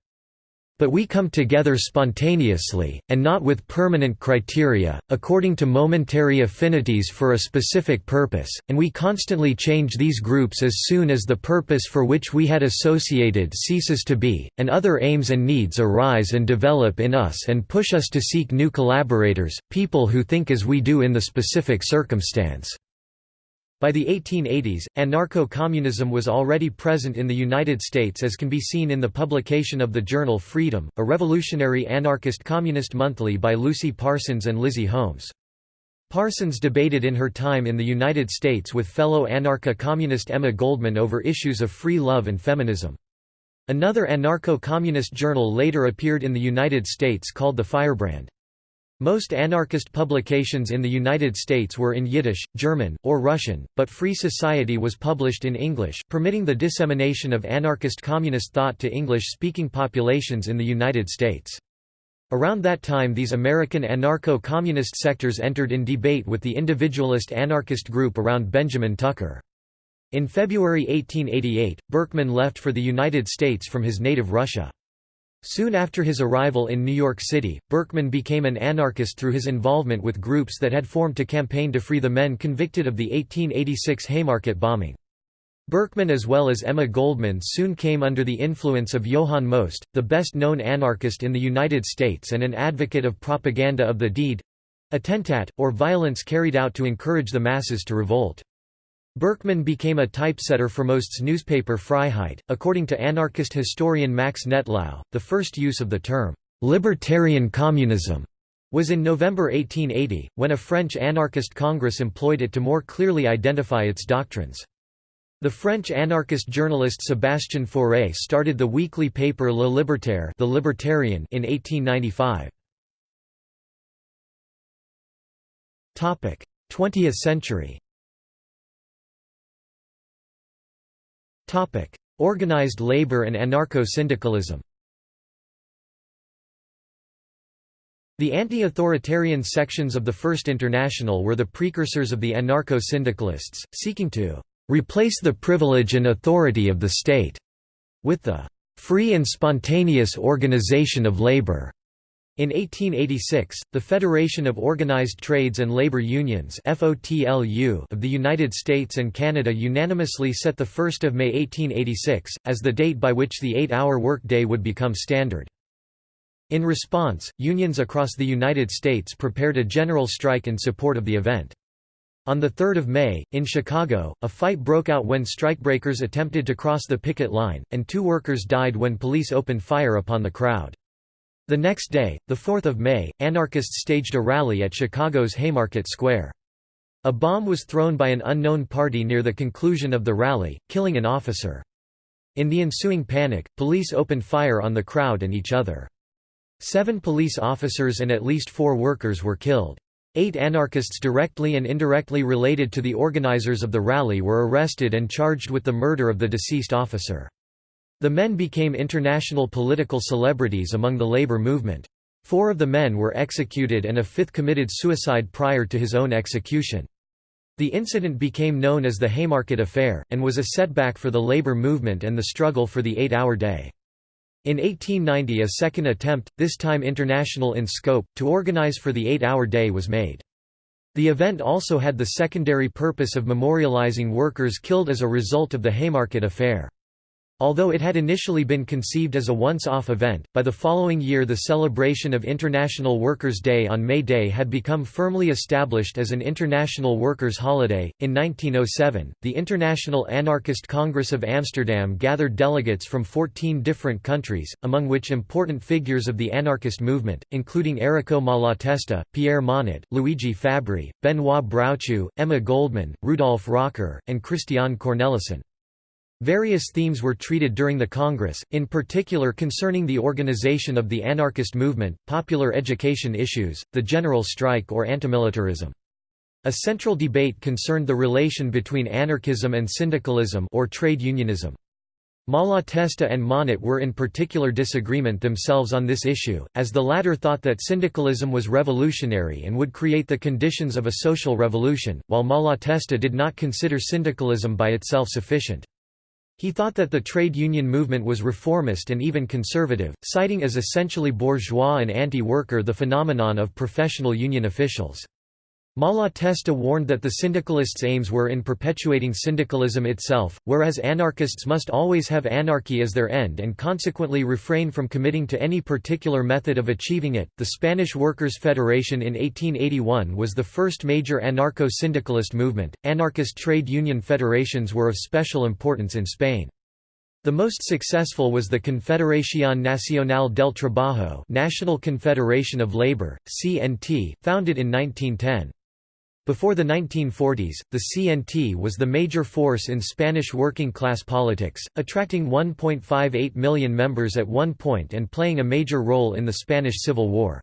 But we come together spontaneously, and not with permanent criteria, according to momentary affinities for a specific purpose, and we constantly change these groups as soon as the purpose for which we had associated ceases to be, and other aims and needs arise and develop in us and push us to seek new collaborators, people who think as we do in the specific circumstance. By the 1880s, anarcho-communism was already present in the United States as can be seen in the publication of the journal Freedom, a revolutionary anarchist communist monthly by Lucy Parsons and Lizzie Holmes. Parsons debated in her time in the United States with fellow anarcho-communist Emma Goldman over issues of free love and feminism. Another anarcho-communist journal later appeared in the United States called the Firebrand. Most anarchist publications in the United States were in Yiddish, German, or Russian, but Free Society was published in English, permitting the dissemination of anarchist communist thought to English-speaking populations in the United States. Around that time these American anarcho-communist sectors entered in debate with the individualist anarchist group around Benjamin Tucker. In February 1888, Berkman left for the United States from his native Russia. Soon after his arrival in New York City, Berkman became an anarchist through his involvement with groups that had formed to campaign to free the men convicted of the 1886 Haymarket bombing. Berkman as well as Emma Goldman soon came under the influence of Johann Most, the best-known anarchist in the United States and an advocate of propaganda of the deed—attentat, or violence carried out to encourage the masses to revolt. Berkman became a typesetter for Most's newspaper Freiheit. According to anarchist historian Max Nettlau, the first use of the term libertarian communism was in November 1880, when a French anarchist congress employed it to more clearly identify its doctrines. The French anarchist journalist Sébastien Faure started the weekly paper Le Libertaire the Libertarian in 1895. 20th century Organized labor and anarcho-syndicalism The anti-authoritarian sections of the First International were the precursors of the anarcho-syndicalists, seeking to "...replace the privilege and authority of the state," with the "...free and spontaneous organization of labor." In 1886, the Federation of Organized Trades and Labor Unions of the United States and Canada unanimously set 1 May 1886, as the date by which the eight-hour workday would become standard. In response, unions across the United States prepared a general strike in support of the event. On 3 May, in Chicago, a fight broke out when strikebreakers attempted to cross the picket line, and two workers died when police opened fire upon the crowd. The next day, 4 May, anarchists staged a rally at Chicago's Haymarket Square. A bomb was thrown by an unknown party near the conclusion of the rally, killing an officer. In the ensuing panic, police opened fire on the crowd and each other. Seven police officers and at least four workers were killed. Eight anarchists directly and indirectly related to the organizers of the rally were arrested and charged with the murder of the deceased officer. The men became international political celebrities among the labor movement. Four of the men were executed and a fifth committed suicide prior to his own execution. The incident became known as the Haymarket Affair, and was a setback for the labor movement and the struggle for the eight-hour day. In 1890 a second attempt, this time international in scope, to organize for the eight-hour day was made. The event also had the secondary purpose of memorializing workers killed as a result of the Haymarket Affair. Although it had initially been conceived as a once-off event, by the following year the celebration of International Workers' Day on May Day had become firmly established as an international workers' holiday. In 1907, the International Anarchist Congress of Amsterdam gathered delegates from 14 different countries, among which important figures of the anarchist movement, including Errico Malatesta, Pierre Monatte, Luigi Fabbri, Benoit Broutchoux, Emma Goldman, Rudolf Rocker, and Christian Cornelissen. Various themes were treated during the Congress, in particular concerning the organization of the anarchist movement, popular education issues, the general strike or antimilitarism. A central debate concerned the relation between anarchism and syndicalism or trade unionism. Malatesta and Monatte were in particular disagreement themselves on this issue, as the latter thought that syndicalism was revolutionary and would create the conditions of a social revolution, while Malatesta did not consider syndicalism by itself sufficient. He thought that the trade union movement was reformist and even conservative, citing as essentially bourgeois and anti-worker the phenomenon of professional union officials. Malatesta warned that the syndicalists' aims were in perpetuating syndicalism itself, whereas anarchists must always have anarchy as their end and consequently refrain from committing to any particular method of achieving it. The Spanish Workers' Federation in 1881 was the first major anarcho syndicalist movement. Anarchist trade union federations were of special importance in Spain. The most successful was the Confederación Nacional del Trabajo National Confederation of Labor, CNT, founded in 1910. Before the 1940s, the CNT was the major force in Spanish working-class politics, attracting 1.58 million members at one point and playing a major role in the Spanish Civil War.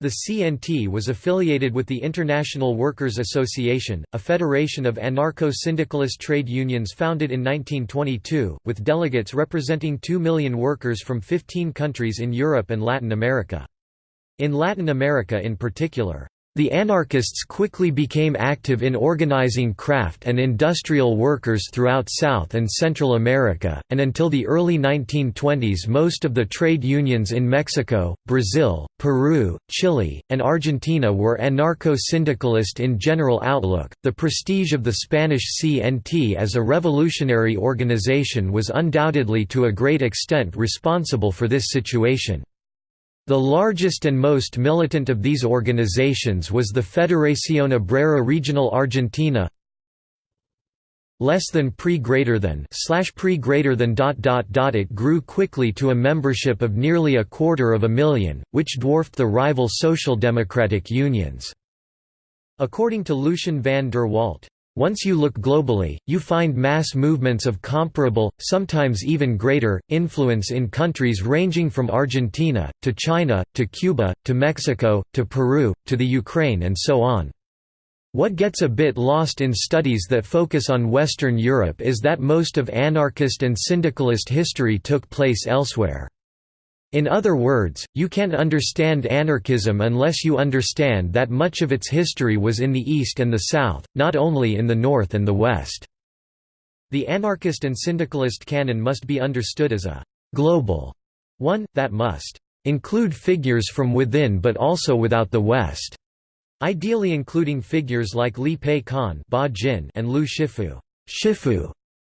The CNT was affiliated with the International Workers' Association, a federation of anarcho-syndicalist trade unions founded in 1922, with delegates representing 2 million workers from 15 countries in Europe and Latin America. In Latin America in particular, the anarchists quickly became active in organizing craft and industrial workers throughout South and Central America, and until the early 1920s most of the trade unions in Mexico, Brazil, Peru, Chile, and Argentina were anarcho-syndicalist in general outlook. The prestige of the Spanish CNT as a revolutionary organization was undoubtedly to a great extent responsible for this situation. The largest and most militant of these organizations was the Federación Obrera Regional Argentina less than pre greater than slash pre greater than dot dot dot it grew quickly to a membership of nearly a quarter of a million, which dwarfed the rival social democratic unions. According to Lucien van der Walt, once you look globally, you find mass movements of comparable, sometimes even greater, influence in countries ranging from Argentina, to China, to Cuba, to Mexico, to Peru, to the Ukraine and so on. What gets a bit lost in studies that focus on Western Europe is that most of anarchist and syndicalist history took place elsewhere. In other words, you can't understand anarchism unless you understand that much of its history was in the East and the South, not only in the North and the West. The anarchist and syndicalist canon must be understood as a «global» one, that must «include figures from within but also without the West», ideally including figures like Li Pei Kan and Lu Shifu. Shifu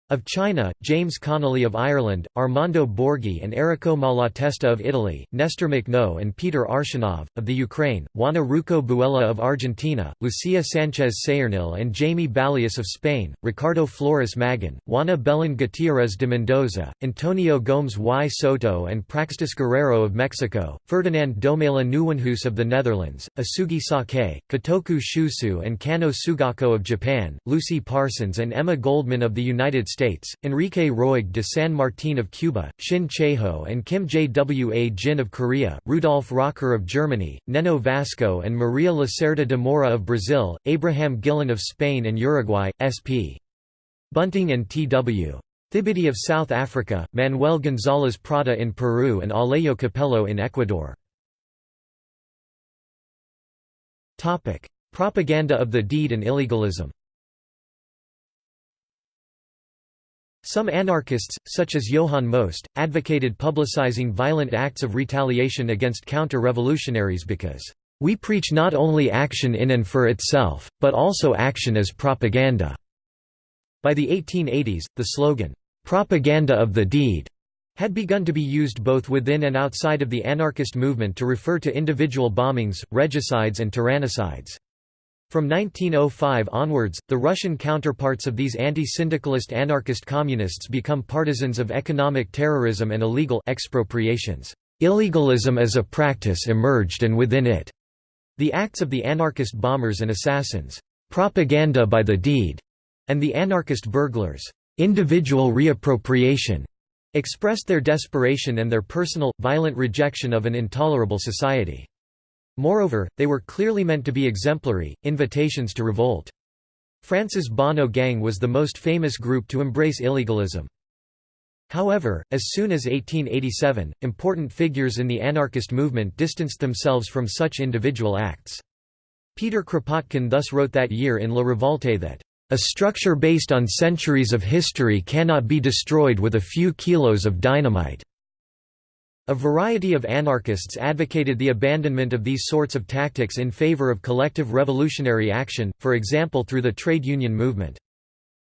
Of China, James Connolly of Ireland, Armando Borghi and Errico Malatesta of Italy, Nestor Makhno and Peter Arshinov, of the Ukraine, Juana Rouco Buela of Argentina, Lucia Sanchez Saornil and Jamie Balius of Spain, Ricardo Flores Magón, Juana Belén Gutiérrez de Mendoza, Antonio Gomes y Soto and Praxedis Guerrero of Mexico, Ferdinand Domela Nieuwenhuis of the Netherlands, Osugi Sakae, Kotoku Shusui and Kanno Sugako of Japan, Lucy Parsons and Emma Goldman of the United States States, Enrique Roig de San Martin of Cuba, Shin Chae-ho and Kim Jwa Jin of Korea, Rudolf Rocker of Germany, Neno Vasco and Maria Lacerda de Moura of Brazil, Abraham Guillén of Spain and Uruguay, S.P. Bunting and T.W. Thibedi of South Africa, Manuel González Prada in Peru and Alejo Capello in Ecuador. Propaganda of the deed and illegalism Some anarchists, such as Johann Most, advocated publicizing violent acts of retaliation against counter-revolutionaries because, "...we preach not only action in and for itself, but also action as propaganda." By the 1880s, the slogan, "...propaganda of the deed," had begun to be used both within and outside of the anarchist movement to refer to individual bombings, regicides and tyrannicides. From 1905 onwards, the Russian counterparts of these anti-syndicalist anarchist communists become partisans of economic terrorism and illegal expropriations. Illegalism as a practice emerged and within it, the acts of the anarchist bombers and assassins, propaganda by the deed, and the anarchist burglars, individual reappropriation, expressed their desperation and their personal, violent rejection of an intolerable society. Moreover, they were clearly meant to be exemplary, invitations to revolt. France's Bonnot Gang was the most famous group to embrace illegalism. However, as soon as 1887, important figures in the anarchist movement distanced themselves from such individual acts. Peter Kropotkin thus wrote that year in La Revolte that, "...a structure based on centuries of history cannot be destroyed with a few kilos of dynamite." A variety of anarchists advocated the abandonment of these sorts of tactics in favor of collective revolutionary action, for example through the trade union movement.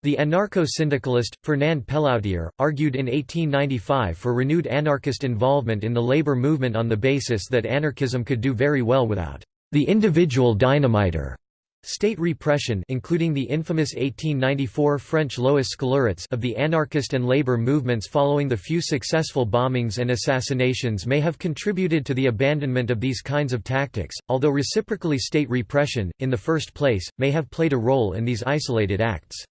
The anarcho-syndicalist, Fernand Pelloutier, argued in 1895 for renewed anarchist involvement in the labor movement on the basis that anarchism could do very well without the individual dynamiter. State repression including the infamous 1894 French Lois Scélérates of the anarchist and labor movements following the few successful bombings and assassinations may have contributed to the abandonment of these kinds of tactics, although reciprocally state repression, in the first place, may have played a role in these isolated acts.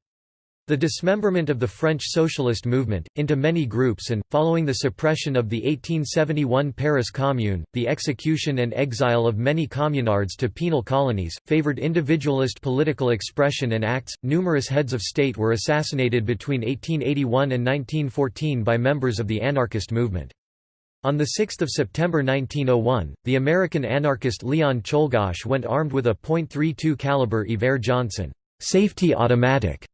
The dismemberment of the French socialist movement, into many groups and, following the suppression of the 1871 Paris Commune, the execution and exile of many communards to penal colonies, favored individualist political expression and acts. Numerous heads of state were assassinated between 1881 and 1914 by members of the anarchist movement. On 6 September 1901, the American anarchist Leon Czolgosz went armed with a .32 caliber Iver Johnson safety automatic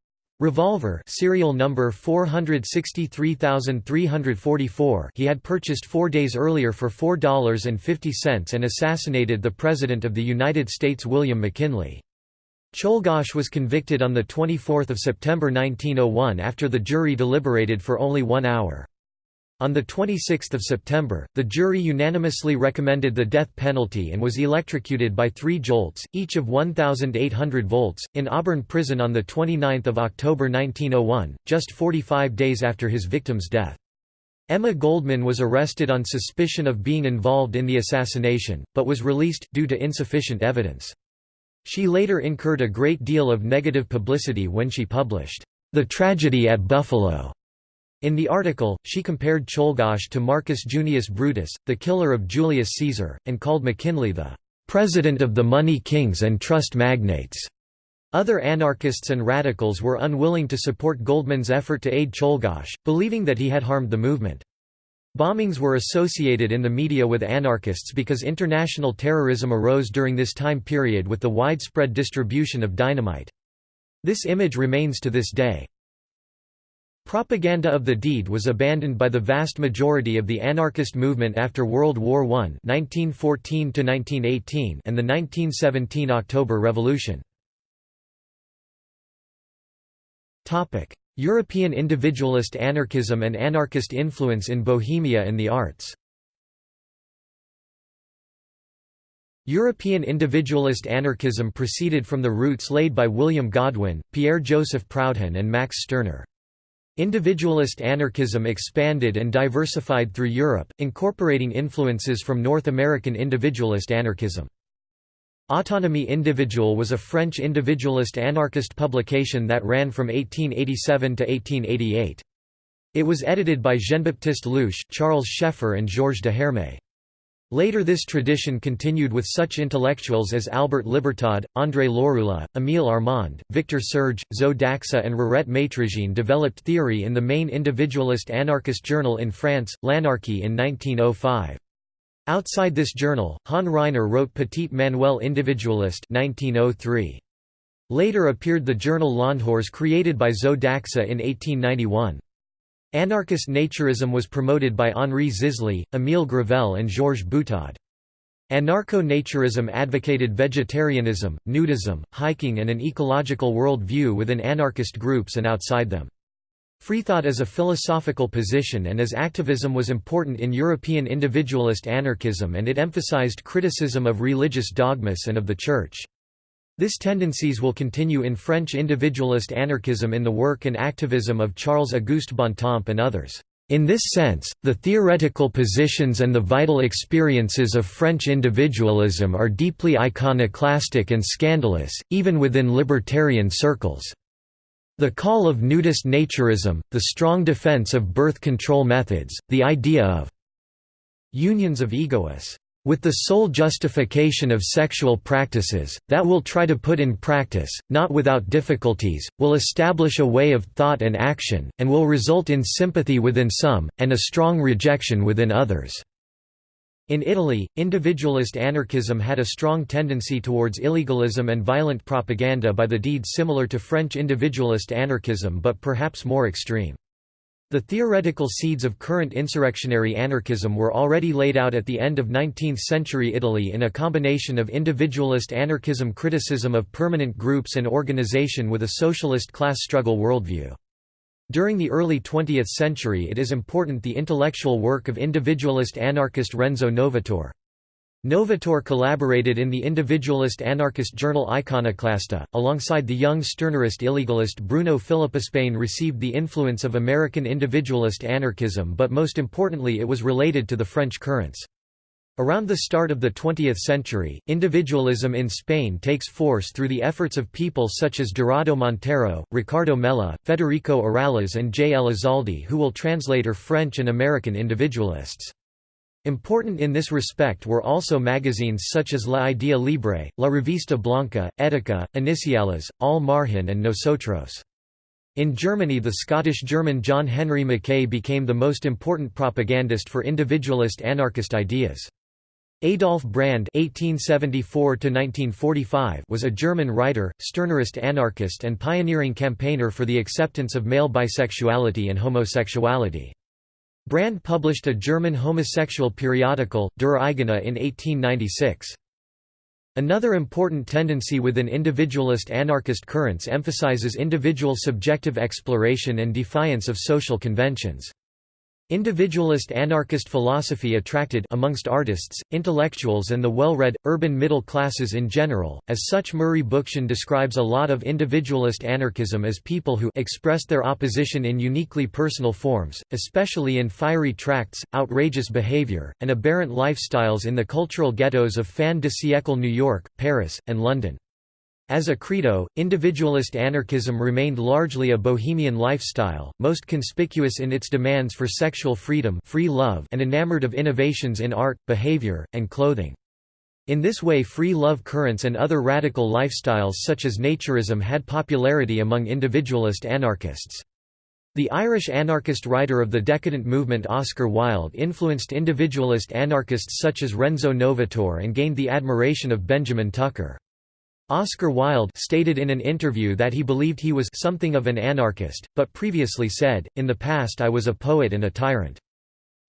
Revolver serial number 463344 he had purchased four days earlier for $4.50 and assassinated the President of the United States William McKinley. Czolgosz was convicted on 24 September 1901 after the jury deliberated for only one hour. On 26 September, the jury unanimously recommended the death penalty and was electrocuted by three jolts, each of 1,800 volts, in Auburn Prison on 29 October 1901, just 45 days after his victim's death. Emma Goldman was arrested on suspicion of being involved in the assassination, but was released, due to insufficient evidence. She later incurred a great deal of negative publicity when she published, "'The Tragedy at Buffalo' In the article, she compared Czolgosz to Marcus Junius Brutus, the killer of Julius Caesar, and called McKinley the "...president of the money kings and trust magnates." Other anarchists and radicals were unwilling to support Goldman's effort to aid Czolgosz, believing that he had harmed the movement. Bombings were associated in the media with anarchists because international terrorism arose during this time period with the widespread distribution of dynamite. This image remains to this day. Propaganda of the deed was abandoned by the vast majority of the anarchist movement after World War I 1914 and the 1917 October Revolution. European individualist anarchism and anarchist influence in Bohemia and the arts European individualist anarchism proceeded from the roots laid by William Godwin, Pierre-Joseph Proudhon and Max Stirner. Individualist anarchism expanded and diversified through Europe, incorporating influences from North American individualist anarchism. Autonomie individuelle was a French individualist anarchist publication that ran from 1887 to 1888. It was edited by Jean-Baptiste Louiche, Charles Scheffer and Georges de Hermé. Later this tradition continued with such intellectuals as Albert Libertad, André Lorulot, Émile Armand, Victor Serge, Zo d'Axa and Rirette Maîtrejean developed theory in the main individualist anarchist journal in France, L'Anarchie in 1905. Outside this journal, Han Ryner wrote Petit Manuel Individualiste 1903. Later appeared the journal L'EnDehors created by Zo d'Axa in 1891. Anarchist naturism was promoted by Henri Zisly, Émile Gravelle and Georges Butaud. Anarcho-naturism advocated vegetarianism, nudism, hiking and an ecological world view within anarchist groups and outside them. Freethought as a philosophical position and as activism was important in European individualist anarchism and it emphasized criticism of religious dogmas and of the Church. This tendencies will continue in French individualist anarchism in the work and activism of Charles-Auguste Bontemps and others. In this sense, the theoretical positions and the vital experiences of French individualism are deeply iconoclastic and scandalous, even within libertarian circles. The call of nudist naturism, the strong defense of birth control methods, the idea of unions of egoists with the sole justification of sexual practices, that will try to put in practice, not without difficulties, will establish a way of thought and action, and will result in sympathy within some, and a strong rejection within others." In Italy, individualist anarchism had a strong tendency towards illegalism and violent propaganda by the deed similar to French individualist anarchism but perhaps more extreme. The theoretical seeds of current insurrectionary anarchism were already laid out at the end of 19th-century Italy in a combination of individualist anarchism criticism of permanent groups and organization with a socialist class struggle worldview. During the early 20th century it is important the intellectual work of individualist anarchist Renzo Novatore. Novatore collaborated in the individualist anarchist journal Iconoclasta, alongside the young Stirnerist illegalist Bruno Spain received the influence of American individualist anarchism but most importantly it was related to the French currents. Around the start of the 20th century, individualism in Spain takes force through the efforts of people such as Dorado Montero, Ricardo Mella, Federico Urales and J. Elizalde who will translate her French and American individualists. Important in this respect were also magazines such as La Idea Libre, La Revista Blanca, Etica, Iniciales, Al Margen and Nosotros. In Germany the Scottish-German John Henry Mackay became the most important propagandist for individualist anarchist ideas. Adolf Brand (1874–1945) was a German writer, Stirnerist anarchist, and pioneering campaigner for the acceptance of male bisexuality and homosexuality. Brand published a German homosexual periodical, Der Eigene in 1896. Another important tendency within individualist anarchist currents emphasizes individual subjective exploration and defiance of social conventions. Individualist anarchist philosophy attracted amongst artists, intellectuals and the well-read, urban middle classes in general. As such Murray Bookchin describes a lot of individualist anarchism as people who expressed their opposition in uniquely personal forms, especially in fiery tracts, outrageous behavior, and aberrant lifestyles in the cultural ghettos of fin de siècle New York, Paris, and London. As a credo, individualist anarchism remained largely a bohemian lifestyle, most conspicuous in its demands for sexual freedom free love and enamored of innovations in art, behavior, and clothing. In this way free love currents and other radical lifestyles such as naturism had popularity among individualist anarchists. The Irish anarchist writer of the decadent movement Oscar Wilde influenced individualist anarchists such as Renzo Novatore and gained the admiration of Benjamin Tucker. Oscar Wilde stated in an interview that he believed he was something of an anarchist, but previously said, in the past I was a poet and a tyrant.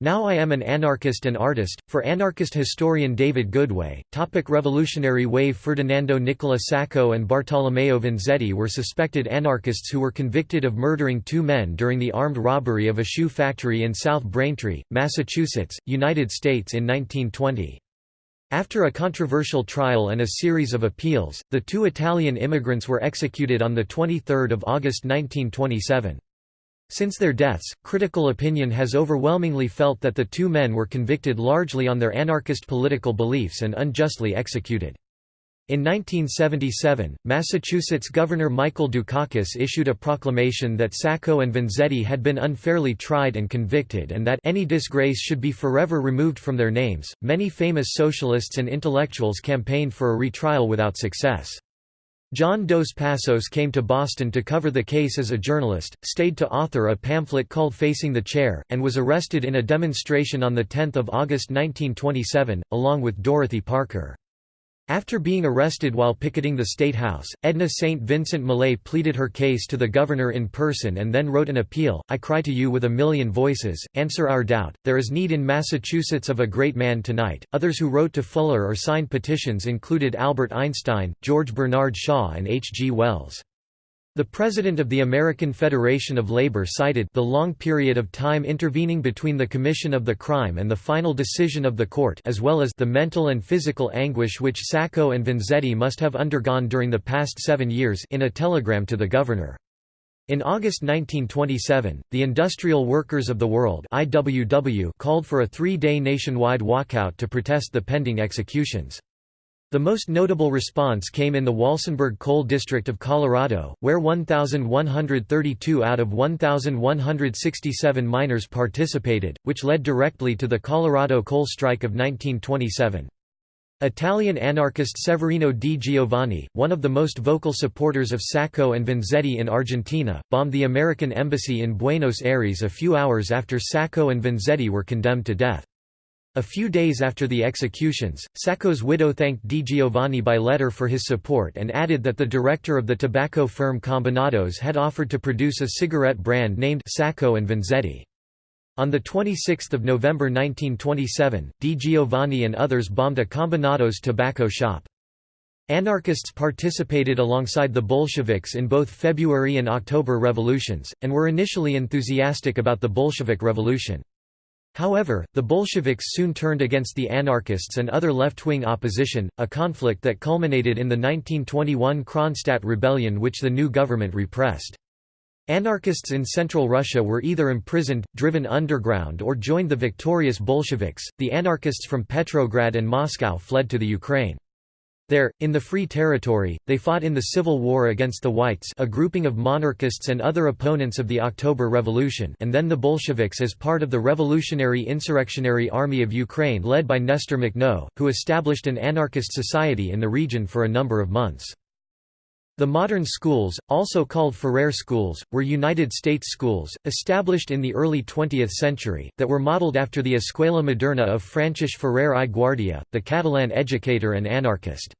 Now I am an anarchist and artist. For anarchist historian David Goodway, topic Revolutionary Wave Ferdinando Nicola Sacco and Bartolomeo Vanzetti were suspected anarchists who were convicted of murdering two men during the armed robbery of a shoe factory in South Braintree, Massachusetts, United States in 1920. After a controversial trial and a series of appeals, the two Italian immigrants were executed on 23 August 1927. Since their deaths, critical opinion has overwhelmingly felt that the two men were convicted largely on their anarchist political beliefs and unjustly executed. In 1977, Massachusetts Governor Michael Dukakis issued a proclamation that Sacco and Vanzetti had been unfairly tried and convicted and that any disgrace should be forever removed from their names. Many famous socialists and intellectuals campaigned for a retrial without success. John Dos Passos came to Boston to cover the case as a journalist, stayed to author a pamphlet called Facing the Chair, and was arrested in a demonstration on 10 August 1927, along with Dorothy Parker. After being arrested while picketing the State House, Edna St. Vincent Millay pleaded her case to the governor in person and then wrote an appeal, I cry to you with a million voices, answer our doubt, there is need in Massachusetts of a great man tonight. Others who wrote to Fuller or signed petitions included Albert Einstein, George Bernard Shaw and H. G. Wells. The president of the American Federation of Labor cited the long period of time intervening between the commission of the crime and the final decision of the court as well as the mental and physical anguish which Sacco and Vanzetti must have undergone during the past seven years in a telegram to the governor. In August 1927, the Industrial Workers of the World IWW called for a three-day nationwide walkout to protest the pending executions. The most notable response came in the Walsenburg Coal District of Colorado, where 1,132 out of 1,167 miners participated, which led directly to the Colorado coal strike of 1927. Italian anarchist Severino di Giovanni, one of the most vocal supporters of Sacco and Vanzetti in Argentina, bombed the American embassy in Buenos Aires a few hours after Sacco and Vanzetti were condemned to death. A few days after the executions, Sacco's widow thanked Di Giovanni by letter for his support and added that the director of the tobacco firm Combinados had offered to produce a cigarette brand named Sacco and Vanzetti. On 26 November 1927, Di Giovanni and others bombed a Combinados tobacco shop. Anarchists participated alongside the Bolsheviks in both February and October revolutions, and were initially enthusiastic about the Bolshevik Revolution. However, the Bolsheviks soon turned against the anarchists and other left-wing opposition, a conflict that culminated in the 1921 Kronstadt rebellion which the new government repressed. Anarchists in central Russia were either imprisoned, driven underground or joined the victorious Bolsheviks. The anarchists from Petrograd and Moscow fled to the Ukraine. There, in the Free Territory, they fought in the civil war against the Whites a grouping of monarchists and other opponents of the October Revolution and then the Bolsheviks as part of the Revolutionary Insurrectionary Army of Ukraine led by Nestor Makhno, who established an anarchist society in the region for a number of months. The modern schools, also called Ferrer schools, were United States schools, established in the early 20th century, that were modeled after the Escuela Moderna of Francis Ferrer i Guardia, the Catalan educator and anarchist.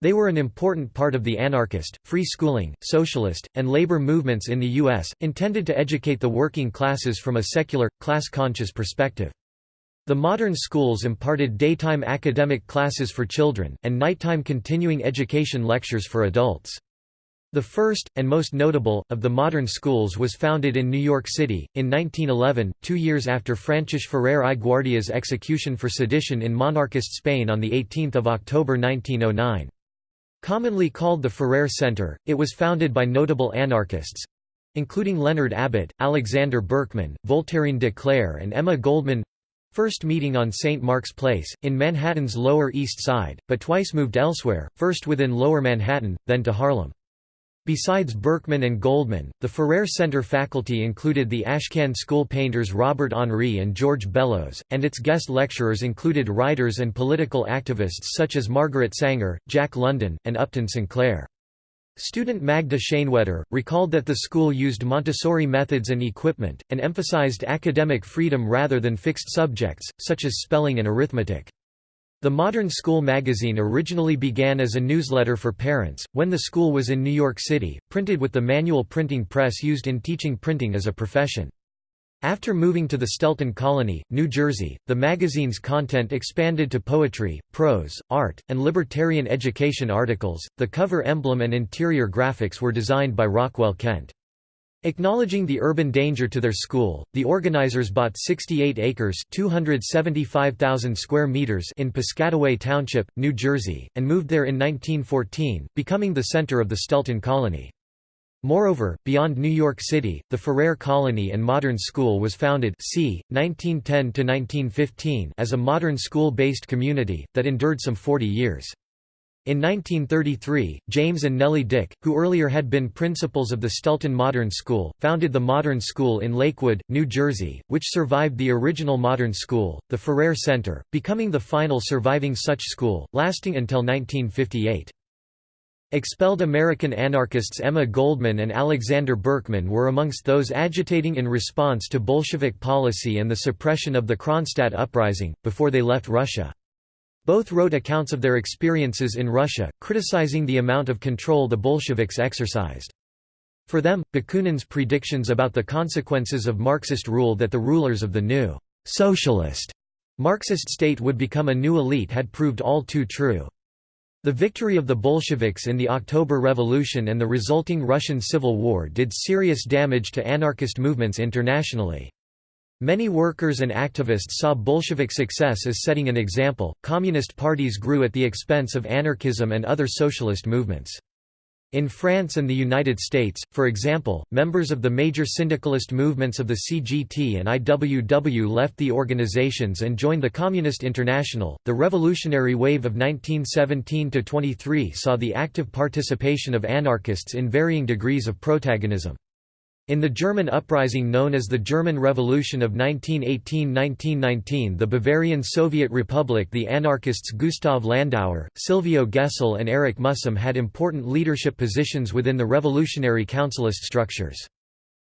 They were an important part of the anarchist, free schooling, socialist, and labor movements in the U.S., intended to educate the working classes from a secular, class-conscious perspective. The modern schools imparted daytime academic classes for children, and nighttime continuing education lectures for adults. The first, and most notable, of the modern schools was founded in New York City, in 1911, two years after Francis Ferrer i Guardia's execution for sedition in monarchist Spain on 18 October 1909. Commonly called the Ferrer Center, it was founded by notable anarchists—including Leonard Abbott, Alexander Berkman, Voltairine de Cleyre and Emma Goldman First meeting on St. Mark's Place, in Manhattan's Lower East Side, but twice moved elsewhere, first within Lower Manhattan, then to Harlem. Besides Berkman and Goldman, the Ferrer Center faculty included the Ashcan School painters Robert Henri and George Bellows, and its guest lecturers included writers and political activists such as Margaret Sanger, Jack London, and Upton Sinclair. Student Magda Schoenwetter, recalled that the school used Montessori methods and equipment, and emphasized academic freedom rather than fixed subjects, such as spelling and arithmetic. The Modern School magazine originally began as a newsletter for parents, when the school was in New York City, printed with the manual printing press used in teaching printing as a profession. After moving to the Stelton Colony, New Jersey, the magazine's content expanded to poetry, prose, art, and libertarian education articles. The cover emblem and interior graphics were designed by Rockwell Kent. Acknowledging the urban danger to their school, the organizers bought 68 acres (275,000 square meters) in Piscataway Township, New Jersey, and moved there in 1914, becoming the center of the Stelton Colony. Moreover, beyond New York City, the Ferrer Colony and Modern School was founded c. 1910–1915 as a modern school-based community, that endured some 40 years. In 1933, James and Nellie Dick, who earlier had been principals of the Stelton Modern School, founded the Modern School in Lakewood, New Jersey, which survived the original Modern School, the Ferrer Center, becoming the final surviving such school, lasting until 1958. Expelled American anarchists Emma Goldman and Alexander Berkman were amongst those agitating in response to Bolshevik policy and the suppression of the Kronstadt uprising, before they left Russia. Both wrote accounts of their experiences in Russia, criticizing the amount of control the Bolsheviks exercised. For them, Bakunin's predictions about the consequences of Marxist rule that the rulers of the new socialist Marxist state would become a new elite had proved all too true. The victory of the Bolsheviks in the October Revolution and the resulting Russian Civil War did serious damage to anarchist movements internationally. Many workers and activists saw Bolshevik success as setting an example. Communist parties grew at the expense of anarchism and other socialist movements. In France and the United States, for example, members of the major syndicalist movements of the CGT and IWW left the organizations and joined the Communist International. The revolutionary wave of 1917 to 23 saw the active participation of anarchists in varying degrees of protagonism. In the German uprising known as the German Revolution of 1918–1919 the Bavarian Soviet Republic the anarchists Gustav Landauer, Silvio Gesell and Erich Mühsam had important leadership positions within the revolutionary councilist structures.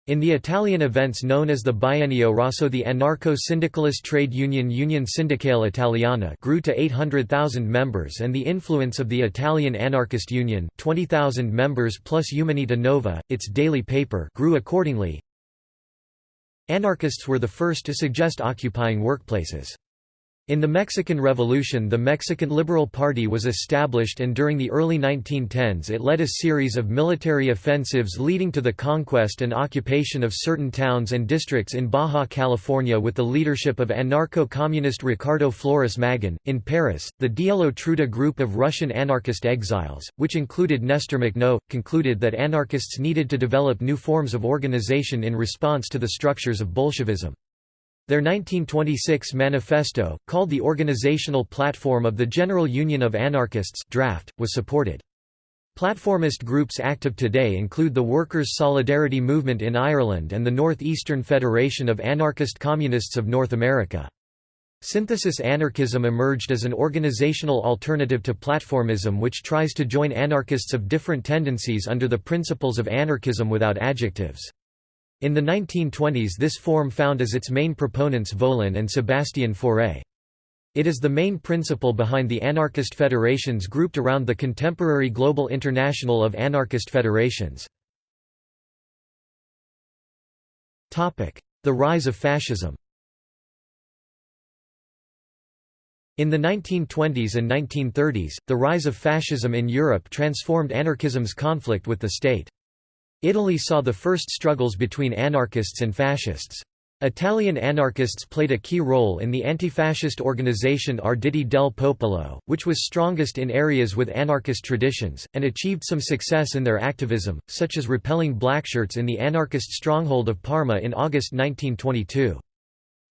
In the Italian events known as the Biennio Rosso the anarcho-syndicalist trade union Union Sindacale Italiana grew to 800,000 members and the influence of the Italian Anarchist Union 20,000 members plus Umanità Nova, its daily paper grew accordingly. Anarchists were the first to suggest occupying workplaces. In the Mexican Revolution the Mexican Liberal Party was established and during the early 1910s it led a series of military offensives leading to the conquest and occupation of certain towns and districts in Baja California with the leadership of anarcho-communist Ricardo Flores Magón. In Paris, the Dielo Truda group of Russian anarchist exiles, which included Nestor Makhno, concluded that anarchists needed to develop new forms of organization in response to the structures of Bolshevism. Their 1926 manifesto, called the Organizational Platform of the General Union of Anarchists draft, was supported. Platformist groups active today include the Workers' Solidarity Movement in Ireland and the Northeastern Federation of Anarchist Communists of North America. Synthesis anarchism emerged as an organizational alternative to platformism which tries to join anarchists of different tendencies under the principles of anarchism without adjectives. In the 1920s this form found as its main proponents Volin and Sébastien Faure. It is the main principle behind the anarchist federations grouped around the contemporary Global International of Anarchist Federations. The rise of fascism In the 1920s and 1930s, the rise of fascism in Europe transformed anarchism's conflict with the state. Italy saw the first struggles between anarchists and fascists. Italian anarchists played a key role in the anti-fascist organization Arditi del Popolo, which was strongest in areas with anarchist traditions, and achieved some success in their activism, such as repelling blackshirts in the anarchist stronghold of Parma in August 1922.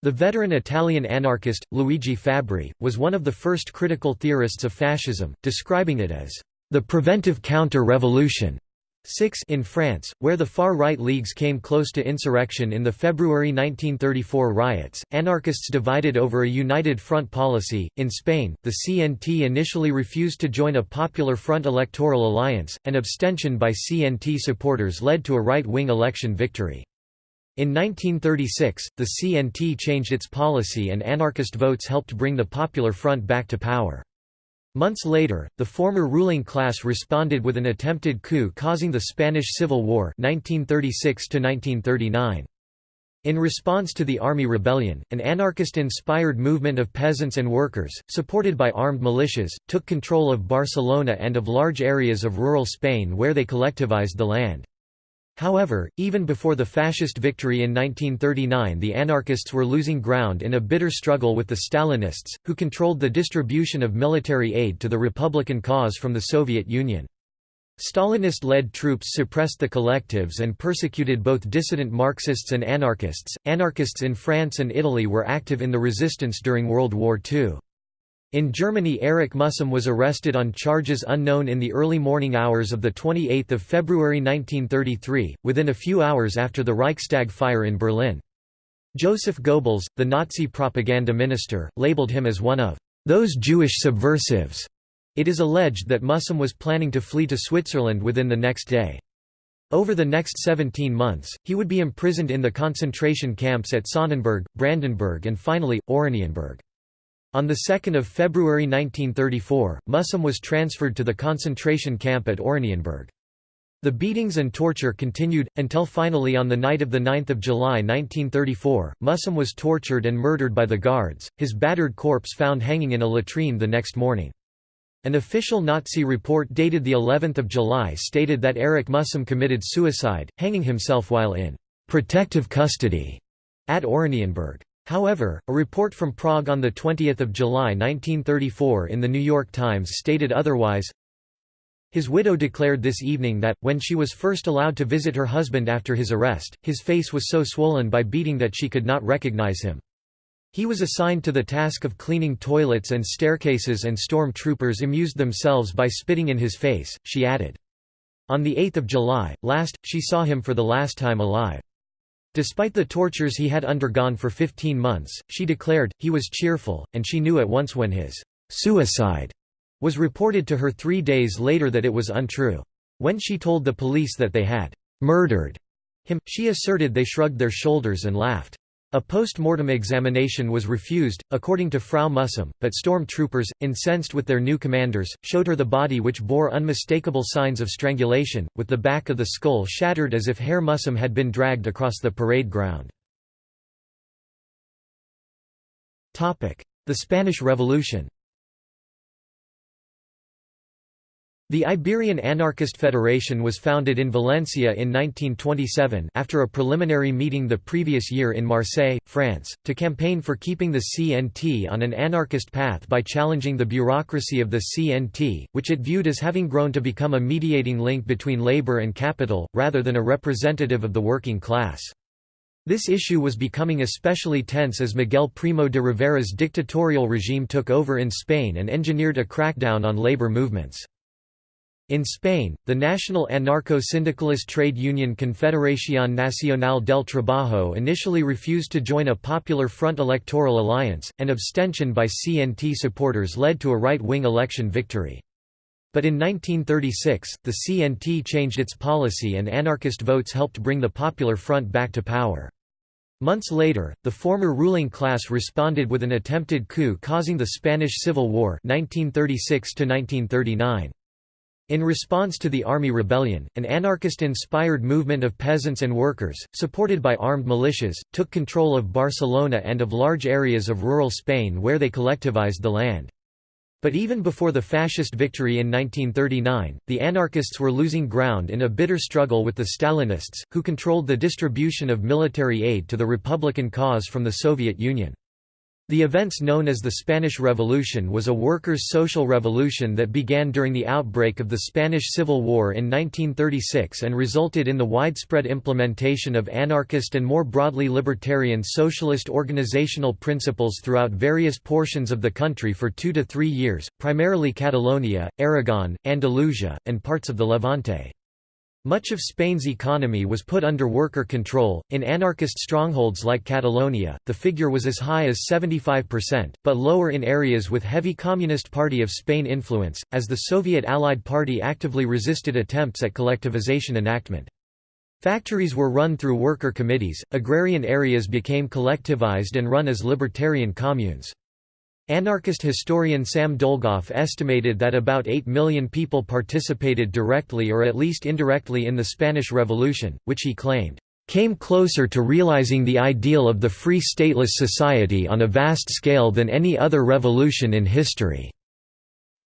The veteran Italian anarchist, Luigi Fabbri, was one of the first critical theorists of fascism, describing it as the preventive counter-revolution 6 in France, where the far-right leagues came close to insurrection in the February 1934 riots, anarchists divided over a united front policy. In Spain, the CNT initially refused to join a Popular Front electoral alliance, and abstention by CNT supporters led to a right-wing election victory. In 1936, the CNT changed its policy and anarchist votes helped bring the Popular Front back to power. Months later, the former ruling class responded with an attempted coup causing the Spanish Civil War 1936 -1939. In response to the army rebellion, an anarchist-inspired movement of peasants and workers, supported by armed militias, took control of Barcelona and of large areas of rural Spain where they collectivized the land. However, even before the fascist victory in 1939 the anarchists were losing ground in a bitter struggle with the Stalinists, who controlled the distribution of military aid to the republican cause from the Soviet Union. Stalinist-led troops suppressed the collectives and persecuted both dissident Marxists and anarchists. Anarchists in France and Italy were active in the resistance during World War II. In Germany Erich Mühsam was arrested on charges unknown in the early morning hours of 28 February 1933, within a few hours after the Reichstag fire in Berlin. Joseph Goebbels, the Nazi propaganda minister, labeled him as one of those Jewish subversives it is alleged that Mühsam was planning to flee to Switzerland within the next day. Over the next 17 months, he would be imprisoned in the concentration camps at Sonnenberg, Brandenburg and finally, Oranienburg. On 2 February 1934, Mühsam was transferred to the concentration camp at Oranienburg. The beatings and torture continued, until finally on the night of 9 July 1934, Mühsam was tortured and murdered by the guards, his battered corpse found hanging in a latrine the next morning. An official Nazi report dated the 11th of July stated that Erich Mühsam committed suicide, hanging himself while in protective custody at Oranienburg. However, a report from Prague on 20 July 1934 in The New York Times stated otherwise. His widow declared this evening that, when she was first allowed to visit her husband after his arrest, his face was so swollen by beating that she could not recognize him. He was assigned to the task of cleaning toilets and staircases and storm troopers amused themselves by spitting in his face, she added. On 8 July, last, she saw him for the last time alive. Despite the tortures he had undergone for 15 months, she declared, he was cheerful, and she knew at once when his «suicide» was reported to her three days later that it was untrue. When she told the police that they had «murdered» him, she asserted they shrugged their shoulders and laughed. A post-mortem examination was refused, according to Frau Mühsam, but storm troopers, incensed with their new commanders, showed her the body which bore unmistakable signs of strangulation, with the back of the skull shattered as if Herr Mühsam had been dragged across the parade ground. The Spanish Revolution The Iberian Anarchist Federation was founded in Valencia in 1927 after a preliminary meeting the previous year in Marseille, France, to campaign for keeping the CNT on an anarchist path by challenging the bureaucracy of the CNT, which it viewed as having grown to become a mediating link between labor and capital, rather than a representative of the working class. This issue was becoming especially tense as Miguel Primo de Rivera's dictatorial regime took over in Spain and engineered a crackdown on labor movements. In Spain, the national anarcho-syndicalist trade union Confederación Nacional del Trabajo initially refused to join a Popular Front electoral alliance, and abstention by CNT supporters led to a right-wing election victory. But in 1936, the CNT changed its policy and anarchist votes helped bring the Popular Front back to power. Months later, the former ruling class responded with an attempted coup causing the Spanish Civil War 1936 -1939. In response to the army rebellion, an anarchist-inspired movement of peasants and workers, supported by armed militias, took control of Barcelona and of large areas of rural Spain where they collectivized the land. But even before the fascist victory in 1939, the anarchists were losing ground in a bitter struggle with the Stalinists, who controlled the distribution of military aid to the republican cause from the Soviet Union. The events known as the Spanish Revolution was a workers' social revolution that began during the outbreak of the Spanish Civil War in 1936 and resulted in the widespread implementation of anarchist and more broadly libertarian socialist organizational principles throughout various portions of the country for two to three years, primarily Catalonia, Aragon, Andalusia, and parts of the Levante. Much of Spain's economy was put under worker control. In anarchist strongholds like Catalonia, the figure was as high as 75%, but lower in areas with heavy Communist Party of Spain influence, as the Soviet Allied Party actively resisted attempts at collectivization enactment. Factories were run through worker committees, agrarian areas became collectivized and run as libertarian communes. Anarchist historian Sam Dolgoff estimated that about 8 million people participated directly or at least indirectly in the Spanish Revolution, which he claimed, came closer to realizing the ideal of the free stateless society on a vast scale than any other revolution in history."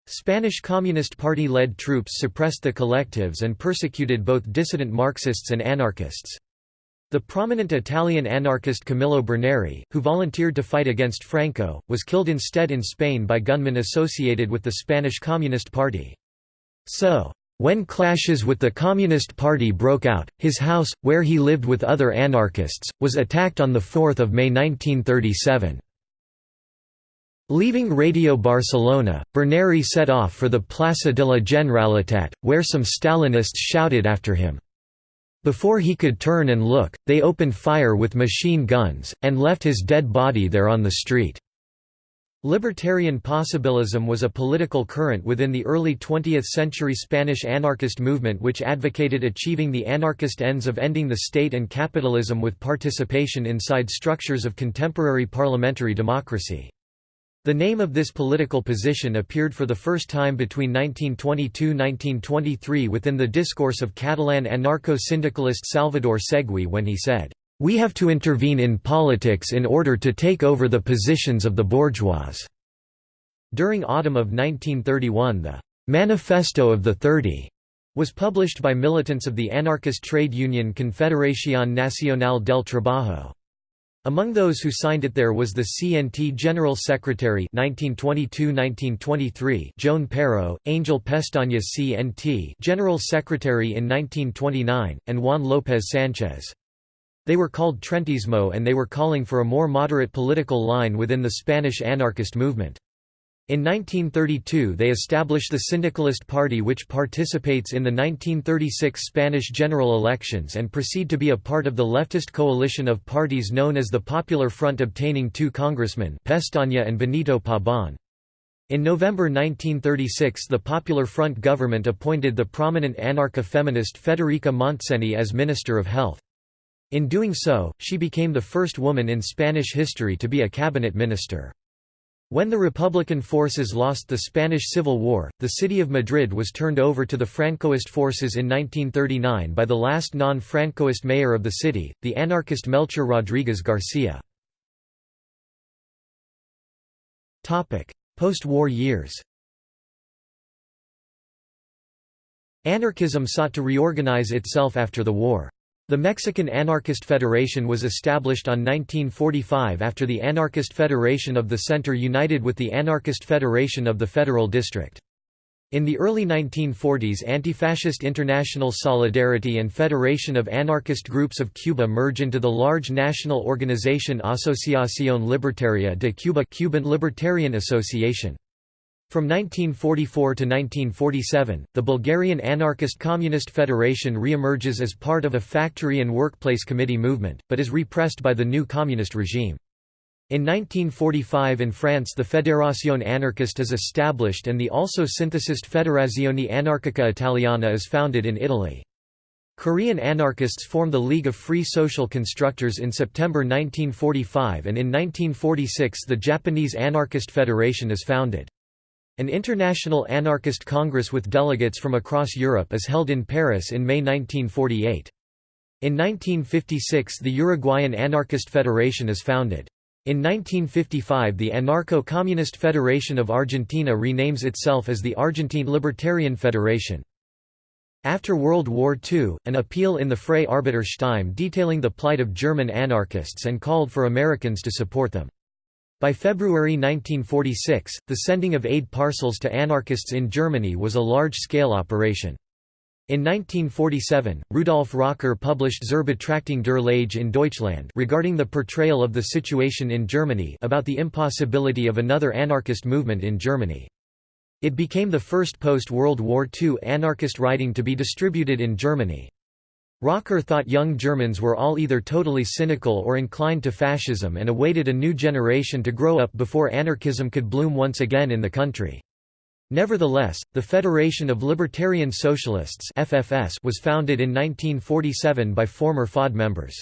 Spanish Communist Party-led troops suppressed the collectives and persecuted both dissident Marxists and anarchists. The prominent Italian anarchist Camillo Berneri, who volunteered to fight against Franco, was killed instead in Spain by gunmen associated with the Spanish Communist Party. So, when clashes with the Communist Party broke out, his house, where he lived with other anarchists, was attacked on 4 May 1937. Leaving Radio Barcelona, Berneri set off for the Plaça de la Generalitat, where some Stalinists shouted after him. Before he could turn and look, they opened fire with machine guns, and left his dead body there on the street. Libertarian possibilism was a political current within the early 20th-century Spanish anarchist movement which advocated achieving the anarchist ends of ending the state and capitalism with participation inside structures of contemporary parliamentary democracy. The name of this political position appeared for the first time between 1922–1923 within the discourse of Catalan anarcho-syndicalist Salvador Segui when he said, we have to intervene in politics in order to take over the positions of the bourgeois." During autumn of 1931 the «Manifesto of the Thirty» was published by militants of the anarchist trade union Confederación Nacional del Trabajo. Among those who signed it there was the CNT General Secretary 1922–1923 Joan Peiró, Angel Pestaña CNT General Secretary in 1929, and Juan López Sánchez. They were called Trentismo and they were calling for a more moderate political line within the Spanish anarchist movement. In 1932 they established the Syndicalist Party which participates in the 1936 Spanish general elections and proceed to be a part of the leftist coalition of parties known as the Popular Front obtaining two congressmen Pestaña and Benito Pabon. In November 1936 the Popular Front government appointed the prominent anarcha-feminist Federica Montseny as Minister of Health. In doing so, she became the first woman in Spanish history to be a cabinet minister. When the Republican forces lost the Spanish Civil War, the city of Madrid was turned over to the Francoist forces in 1939 by the last non-Francoist mayor of the city, the anarchist Melchor Rodríguez García. Post-war years Anarchism sought to reorganize itself after the war. The Mexican Anarchist Federation was established on 1945 after the Anarchist Federation of the Center united with the Anarchist Federation of the Federal District. In the early 1940s Anti-Fascist International Solidarity and Federation of Anarchist Groups of Cuba merge into the large national organization Asociación Libertaria de Cuba Cuban Libertarian Association. From 1944 to 1947, the Bulgarian Anarchist Communist Federation re-emerges as part of a factory and workplace committee movement, but is repressed by the new communist regime. In 1945 in France the Fédération anarchiste is established and the also synthesist Federazione Anarchica Italiana is founded in Italy. Korean anarchists form the League of Free Social Constructors in September 1945 and in 1946 the Japanese Anarchist Federation is founded. An international anarchist congress with delegates from across Europe is held in Paris in May 1948. In 1956 the Uruguayan Anarchist Federation is founded. In 1955 the Anarcho-Communist Federation of Argentina renames itself as the Argentine Libertarian Federation. After World War II, an appeal in the Freie Arbeiterstimme detailing the plight of German anarchists and called for Americans to support them. By February 1946, the sending of aid parcels to anarchists in Germany was a large-scale operation. In 1947, Rudolf Rocker published Zur Betrachtung der Lage in Deutschland regarding the portrayal of the situation in Germany about the impossibility of another anarchist movement in Germany. It became the first post-World War II anarchist writing to be distributed in Germany. Rocker thought young Germans were all either totally cynical or inclined to fascism and awaited a new generation to grow up before anarchism could bloom once again in the country. Nevertheless, the Federation of Libertarian Socialists FFS was founded in 1947 by former FOD members.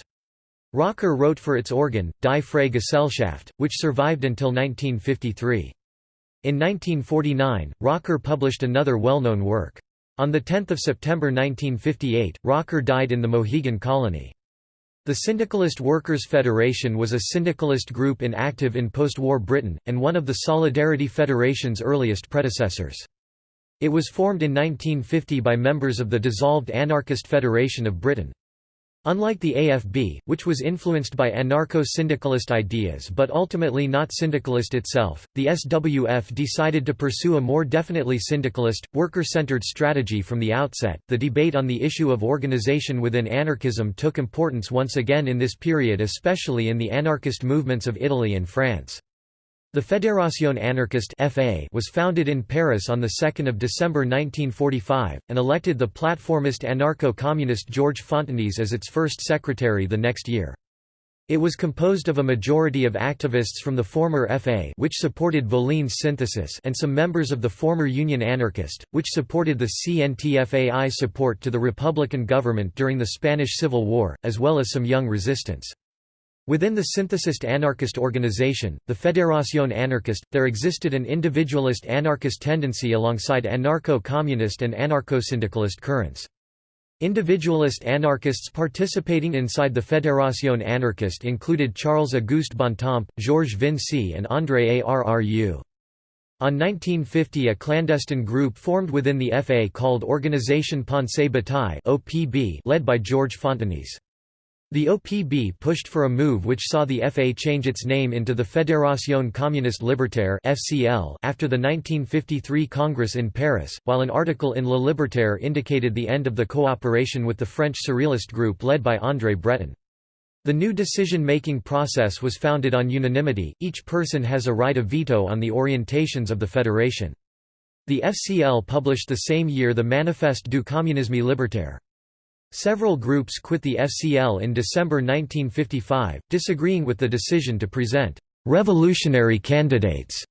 Rocker wrote for its organ, Die Freie Gesellschaft, which survived until 1953. In 1949, Rocker published another well-known work. On 10 September 1958, Rocker died in the Mohegan Colony. The Syndicalist Workers' Federation was a syndicalist group inactive in post-war Britain, and one of the Solidarity Federation's earliest predecessors. It was formed in 1950 by members of the dissolved Anarchist Federation of Britain. Unlike the AFB, which was influenced by anarcho-syndicalist ideas but ultimately not syndicalist itself, the SWF decided to pursue a more definitely syndicalist, worker-centered strategy from the outset. The debate on the issue of organization within anarchism took importance once again in this period especially in the anarchist movements of Italy and France. The Fédération anarchiste (FA) was founded in Paris on 2 December 1945 and elected the platformist anarcho-communist Georges Fontenis as its first secretary the next year. It was composed of a majority of activists from the former FA which supported Volin's synthesis and some members of the former Union Anarchist, which supported the CNTFAI support to the Republican government during the Spanish Civil War, as well as some young resistance. Within the synthesist anarchist organization, the Fédération anarchiste, there existed an individualist anarchist tendency alongside anarcho-communist and anarcho-syndicalist currents. Individualist anarchists participating inside the Fédération anarchiste included Charles-Auguste Bontemps, Georges Vinci and André Arru. On 1950 a clandestine group formed within the FA called Organisation Pensée Bataille led by Georges Fontenis. The OPB pushed for a move which saw the FA change its name into the Fédération Communiste Libertaire after the 1953 Congress in Paris, while an article in Le Libertaire indicated the end of the cooperation with the French Surrealist group led by André Breton. The new decision-making process was founded on unanimity, each person has a right of veto on the orientations of the federation. The FCL published the same year the Manifeste du communisme libertaire. Several groups quit the FCL in December 1955, disagreeing with the decision to present «revolutionary candidates»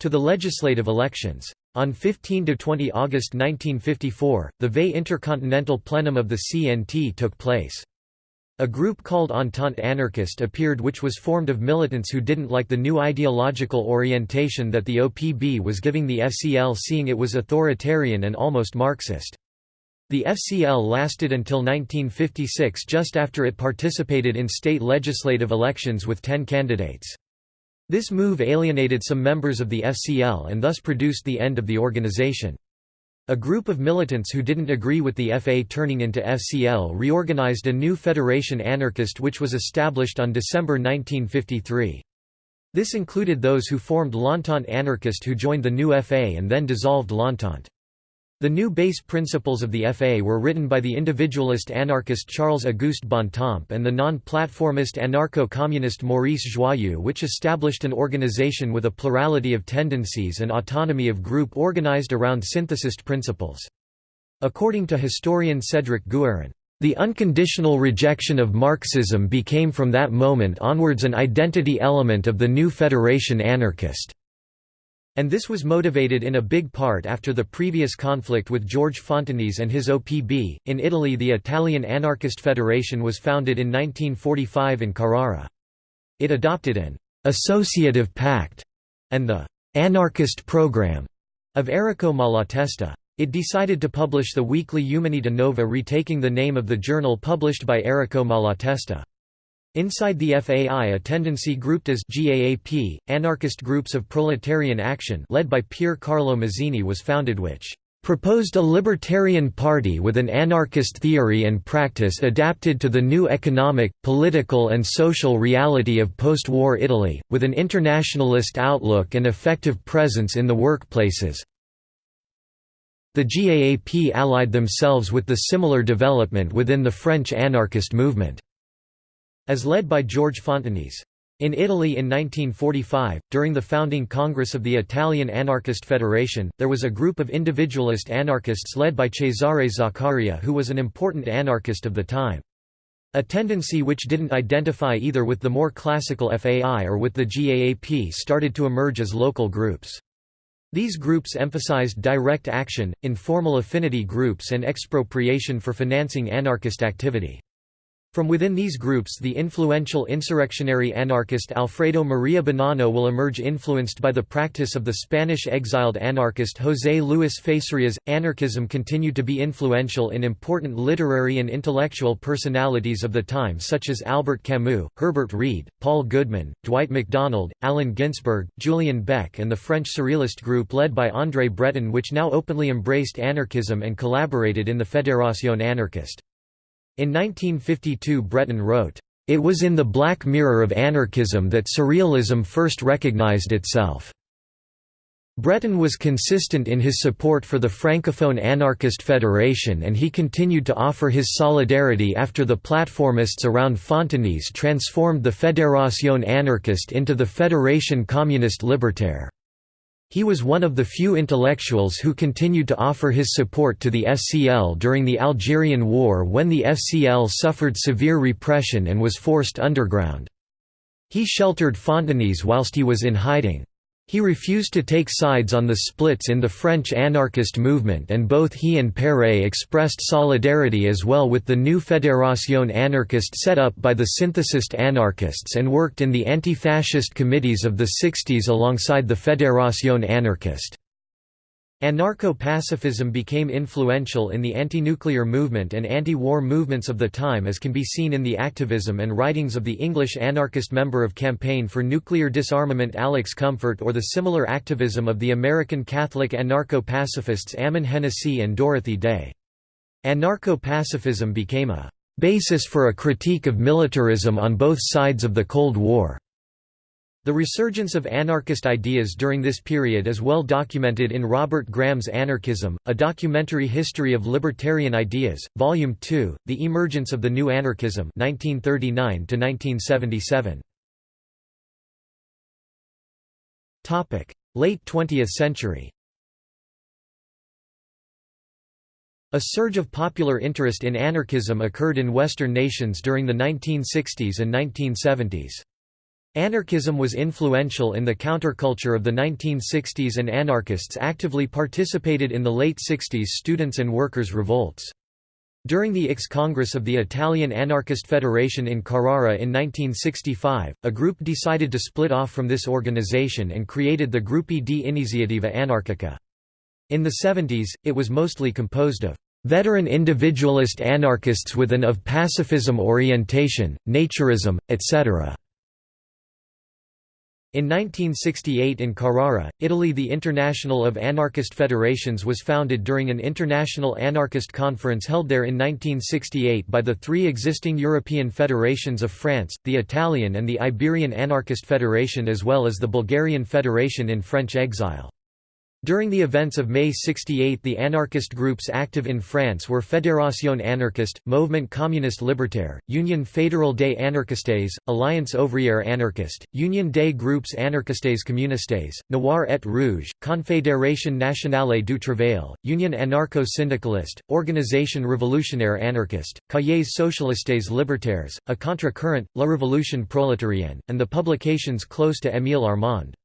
to the legislative elections. On 15–20 August 1954, the VE Intercontinental Plenum of the CNT took place. A group called Entente Anarchiste appeared which was formed of militants who didn't like the new ideological orientation that the OPB was giving the FCL seeing it was authoritarian and almost Marxist. The FCL lasted until 1956 just after it participated in state legislative elections with ten candidates. This move alienated some members of the FCL and thus produced the end of the organization. A group of militants who didn't agree with the FA turning into FCL reorganized a new Federation Anarchist which was established on December 1953. This included those who formed L'Entente Anarchist who joined the new FA and then dissolved L'Entente. The new base principles of the FA were written by the individualist anarchist Charles-Auguste Bontemps and the non-platformist anarcho-communist Maurice Joyeux which established an organization with a plurality of tendencies and autonomy of group organized around synthesist principles. According to historian Cédric Guérin, the unconditional rejection of Marxism became from that moment onwards an identity element of the new Federation anarchist. And this was motivated in a big part after the previous conflict with George Fontenis and his OPB. In Italy, the Italian Anarchist Federation was founded in 1945 in Carrara. It adopted an associative pact and the anarchist program of Errico Malatesta. It decided to publish the weekly Umanità Nova retaking the name of the journal published by Errico Malatesta. Inside the FAI a tendency grouped as GAAP, anarchist groups of proletarian action led by Pier Carlo Masini was founded which proposed a libertarian party with an anarchist theory and practice adapted to the new economic, political and social reality of post-war Italy, with an internationalist outlook and effective presence in the workplaces. The GAAP allied themselves with the similar development within the French anarchist movement as led by George Fontenis. In Italy in 1945, during the founding Congress of the Italian Anarchist Federation, there was a group of individualist anarchists led by Cesare Zaccaria who was an important anarchist of the time. A tendency which didn't identify either with the more classical FAI or with the GAAP started to emerge as local groups. These groups emphasized direct action, informal affinity groups and expropriation for financing anarchist activity. From within these groups the influential insurrectionary anarchist Alfredo Maria Bonanno will emerge influenced by the practice of the Spanish exiled anarchist José Luis Facerias. Anarchism continued to be influential in important literary and intellectual personalities of the time such as Albert Camus, Herbert Read, Paul Goodman, Dwight MacDonald, Allen Ginsberg, Julian Beck and the French Surrealist group led by André Breton which now openly embraced anarchism and collaborated in the Fédération anarchiste. In 1952 Breton wrote, "...it was in the black mirror of anarchism that surrealism first recognized itself." Breton was consistent in his support for the Francophone Anarchist Federation and he continued to offer his solidarity after the platformists around Fontenis transformed the Fédération anarchiste into the Fédération communiste libertaire. He was one of the few intellectuals who continued to offer his support to the FCL during the Algerian War when the FCL suffered severe repression and was forced underground. He sheltered Fontenis whilst he was in hiding. He refused to take sides on the splits in the French anarchist movement and both he and Péret expressed solidarity as well with the new Fédération anarchiste set up by the synthesist anarchists and worked in the anti-fascist committees of the 60s alongside the Fédération anarchiste. Anarcho-pacifism became influential in the anti-nuclear movement and anti-war movements of the time as can be seen in the activism and writings of the English anarchist member of Campaign for Nuclear Disarmament Alex Comfort or the similar activism of the American Catholic anarcho-pacifists Ammon Hennacy and Dorothy Day. Anarcho-pacifism became a basis for a critique of militarism on both sides of the Cold War. The resurgence of anarchist ideas during this period is well documented in Robert Graham's Anarchism, A Documentary History of Libertarian Ideas, Volume 2, The Emergence of the New Anarchism 1939 Late 20th century A surge of popular interest in anarchism occurred in Western nations during the 1960s and 1970s. Anarchism was influential in the counterculture of the 1960s and anarchists actively participated in the late 60s students' and workers' revolts. During the IX Congress of the Italian Anarchist Federation in Carrara in 1965, a group decided to split off from this organization and created the Gruppi di Iniziativa Anarchica. In the 70s, it was mostly composed of veteran individualist anarchists with an of pacifism orientation, naturism, etc. In 1968 in Carrara, Italy the International of Anarchist Federations was founded during an international anarchist conference held there in 1968 by the three existing European federations of France, the Italian and the Iberian Anarchist Federation as well as the Bulgarian Federation in French exile. During the events of May 68 the anarchist groups active in France were Fédération anarchiste, Mouvement communiste libertaire, Union fédérale des anarchistes, Alliance ouvrière anarchiste, Union des groupes anarchistes communistes, Noir et Rouge, Confédération nationale du travail, Union anarcho-syndicaliste, Organisation révolutionnaire anarchiste, Cahiers socialistes libertaires, A contre-current, La Révolution prolétarienne, and the publications close to Émile Armand.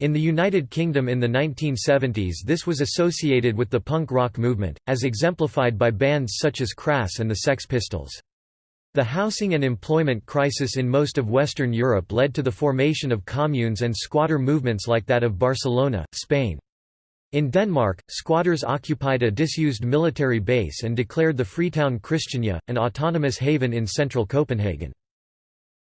In the United Kingdom in the 1970s this was associated with the punk rock movement, as exemplified by bands such as Crass and the Sex Pistols. The housing and employment crisis in most of Western Europe led to the formation of communes and squatter movements like that of Barcelona, Spain. In Denmark, squatters occupied a disused military base and declared the Freetown Christiania, an autonomous haven in central Copenhagen.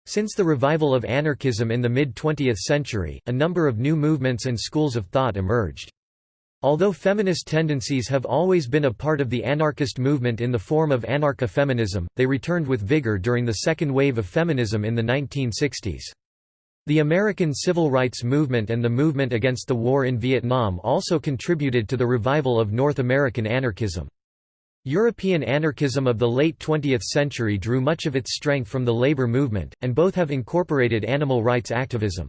Since the revival of anarchism in the mid-20th century, a number of new movements and schools of thought emerged. Although feminist tendencies have always been a part of the anarchist movement in the form of anarcha-feminism, they returned with vigor during the second wave of feminism in the 1960s. The American civil rights movement and the movement against the war in Vietnam also contributed to the revival of North American anarchism. European anarchism of the late 20th century drew much of its strength from the labor movement, and both have incorporated animal rights activism.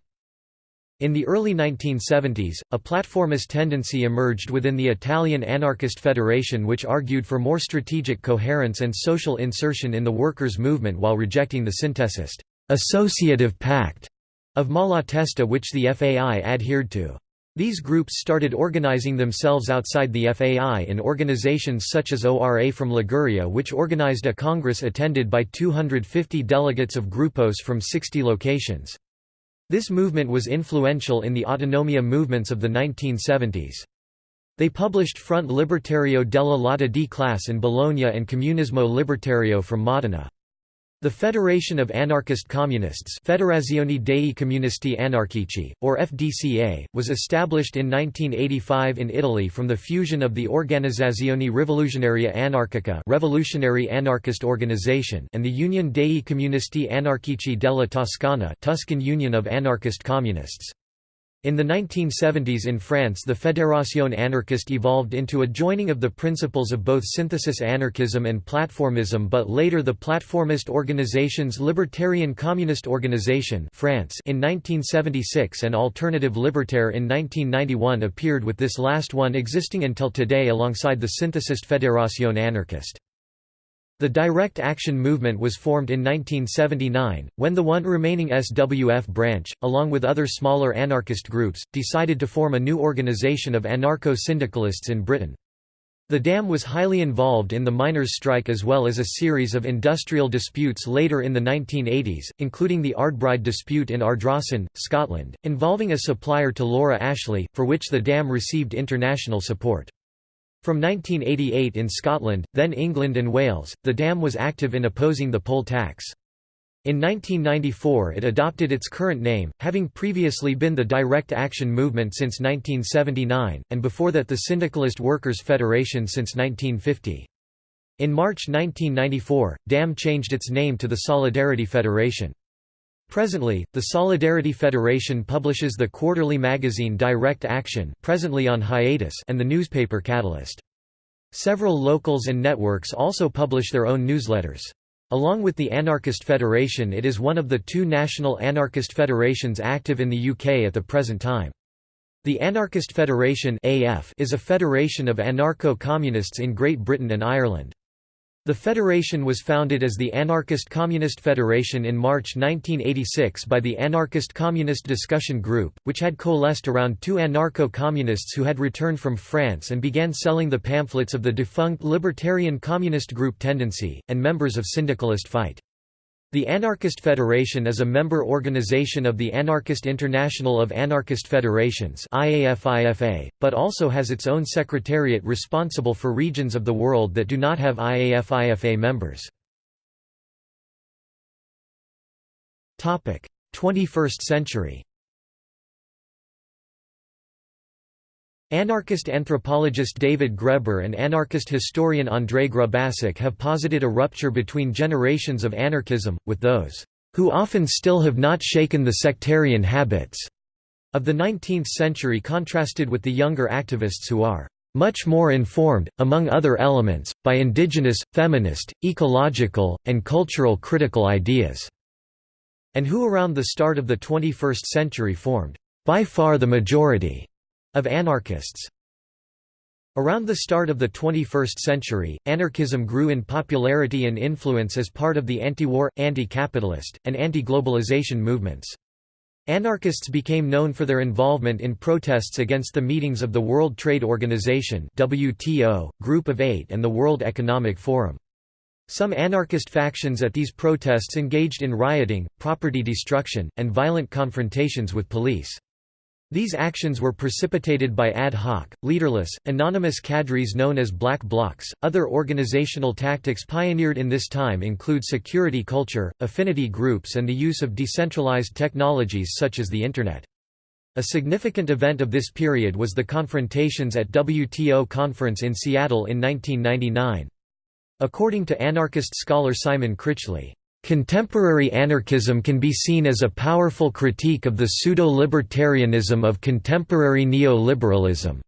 In the early 1970s, a platformist tendency emerged within the Italian Anarchist Federation which argued for more strategic coherence and social insertion in the workers' movement while rejecting the synthesist, associative pact of Malatesta which the FAI adhered to. These groups started organizing themselves outside the FAI in organizations such as ORA from Liguria which organized a congress attended by 250 delegates of grupos from 60 locations. This movement was influential in the autonomia movements of the 1970s. They published Front Libertario della Lotta di Classe in Bologna and Comunismo Libertario from Modena. The Federation of Anarchist Communists Federazione dei Comunisti Anarchici, or FDCA, was established in 1985 in Italy from the fusion of the Organizzazione Rivoluzionaria Anarchica Revolutionary Anarchist Organization and the Union dei Comunisti Anarchici della Toscana Tuscan Union of Anarchist Communists. In the 1970s in France the Fédération anarchiste evolved into a joining of the principles of both synthesis anarchism and platformism but later the platformist organizations Libertarian Communist Organization France in 1976 and Alternative Libertaire in 1991 appeared with this last one existing until today alongside the synthesist Fédération anarchiste. The direct action movement was formed in 1979, when the one remaining SWF branch, along with other smaller anarchist groups, decided to form a new organization of anarcho-syndicalists in Britain. The DAM was highly involved in the miners' strike as well as a series of industrial disputes later in the 1980s, including the Ardbride dispute in Ardrossan, Scotland, involving a supplier to Laura Ashley, for which the DAM received international support. From 1988 in Scotland, then England and Wales, the dam was active in opposing the poll tax. In 1994 it adopted its current name, having previously been the Direct Action Movement since 1979, and before that the Syndicalist Workers' Federation since 1950. In March 1994, DAM changed its name to the Solidarity Federation. Presently, the Solidarity Federation publishes the quarterly magazine Direct Action presently on hiatus and the newspaper Catalyst. Several locals and networks also publish their own newsletters. Along with the Anarchist Federation it is one of the two national anarchist federations active in the UK at the present time. The Anarchist Federation AF is a federation of anarcho-communists in Great Britain and Ireland. The federation was founded as the Anarchist Communist Federation in March 1986 by the Anarchist Communist Discussion Group, which had coalesced around two anarcho-communists who had returned from France and began selling the pamphlets of the defunct Libertarian Communist Group Tendency, and members of Syndicalist Fight. The Anarchist Federation is a member organization of the Anarchist International of Anarchist Federations but also has its own secretariat responsible for regions of the world that do not have IAFIFA members. 21st century Anarchist anthropologist David Graeber and anarchist historian Andrei Grubacic have posited a rupture between generations of anarchism, with those, "...who often still have not shaken the sectarian habits," of the 19th century contrasted with the younger activists who are much more informed, among other elements, by indigenous, feminist, ecological, and cultural critical ideas", and who around the start of the 21st century formed, by far the majority, of anarchists. Around the start of the 21st century, anarchism grew in popularity and influence as part of the anti-war, anti-capitalist, and anti-globalization movements. Anarchists became known for their involvement in protests against the meetings of the World Trade Organization WTO, Group of Eight and the World Economic Forum. Some anarchist factions at these protests engaged in rioting, property destruction, and violent confrontations with police. These actions were precipitated by ad hoc, leaderless, anonymous cadres known as black blocs. Other organizational tactics pioneered in this time include security culture, affinity groups, and the use of decentralized technologies such as the Internet. A significant event of this period was the confrontations at WTO conference in Seattle in 1999. According to anarchist scholar Simon Critchley, Contemporary anarchism can be seen as a powerful critique of the pseudo-libertarianism of contemporary neoliberalism.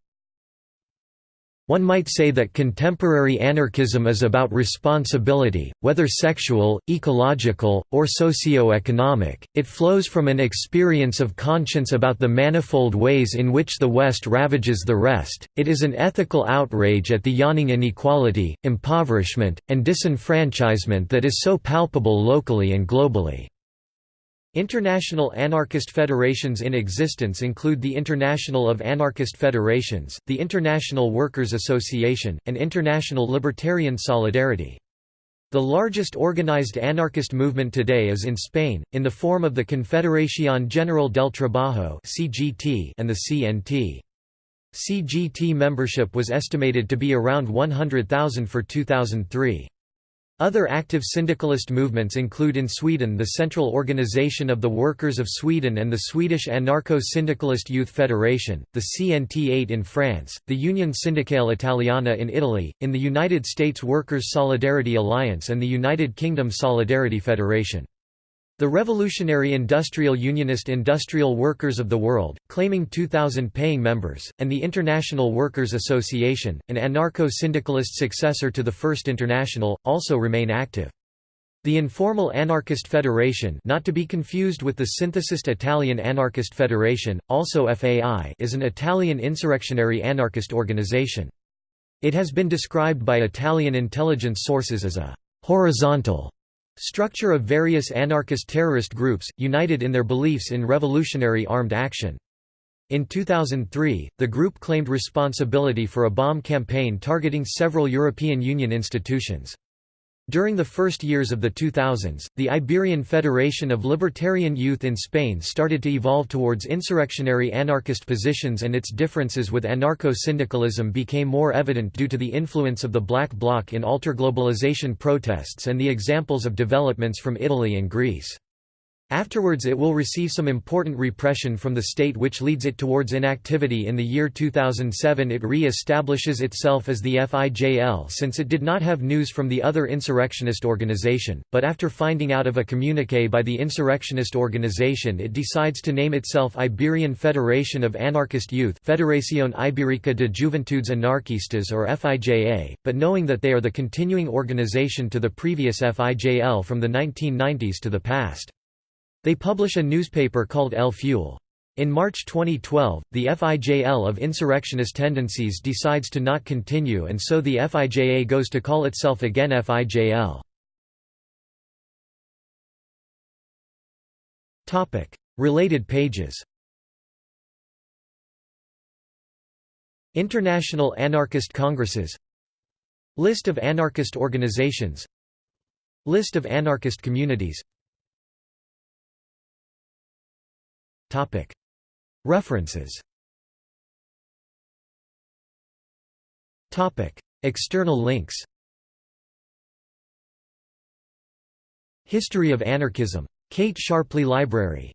One might say that contemporary anarchism is about responsibility, whether sexual, ecological, or socio-economic. It flows from an experience of conscience about the manifold ways in which the West ravages the rest. It is an ethical outrage at the yawning inequality, impoverishment, and disenfranchisement that is so palpable locally and globally. International anarchist federations in existence include the International of Anarchist Federations, the International Workers' Association, and International Libertarian Solidarity. The largest organized anarchist movement today is in Spain, in the form of the Confederación General del Trabajo and the CNT. CGT membership was estimated to be around 100,000 for 2003. Other active syndicalist movements include in Sweden the Central Organization of the Workers of Sweden and the Swedish Anarcho-Syndicalist Youth Federation, the CNT8 in France, the Union Sindacale Italiana in Italy, in the United States Workers' Solidarity Alliance and the United Kingdom Solidarity Federation. The Revolutionary Industrial Unionist Industrial Workers of the World, claiming 2,000 paying members, and the International Workers Association, an anarcho-syndicalist successor to the First International, also remain active. The Informal Anarchist Federation not to be confused with the synthesist Italian Anarchist Federation, also FAI is an Italian insurrectionary anarchist organization. It has been described by Italian intelligence sources as a «horizontal» Structure of various anarchist terrorist groups, united in their beliefs in revolutionary armed action. In 2003, the group claimed responsibility for a bomb campaign targeting several European Union institutions. During the first years of the 2000s, the Iberian Federation of Libertarian Youth in Spain started to evolve towards insurrectionary anarchist positions and its differences with anarcho-syndicalism became more evident due to the influence of the Black Bloc in alter-globalization protests and the examples of developments from Italy and Greece. Afterwards it will receive some important repression from the state which leads it towards inactivity in the year 2007 it re-establishes itself as the FIJL since it did not have news from the other insurrectionist organization, but after finding out of a communique by the insurrectionist organization it decides to name itself Iberian Federation of Anarchist Youth Federación Ibérica de Juventudes Anarquistas or FIJA, but knowing that they are the continuing organization to the previous FIJL from the 1990s to the past. They publish a newspaper called El Fuel. In March 2012, the FIJL of insurrectionist tendencies decides to not continue and so the FIJA goes to call itself again FIJL. Related pages International Anarchist Congresses List of anarchist organizations List of anarchist communities References. External links. History of Anarchism. Kate Sharpley Library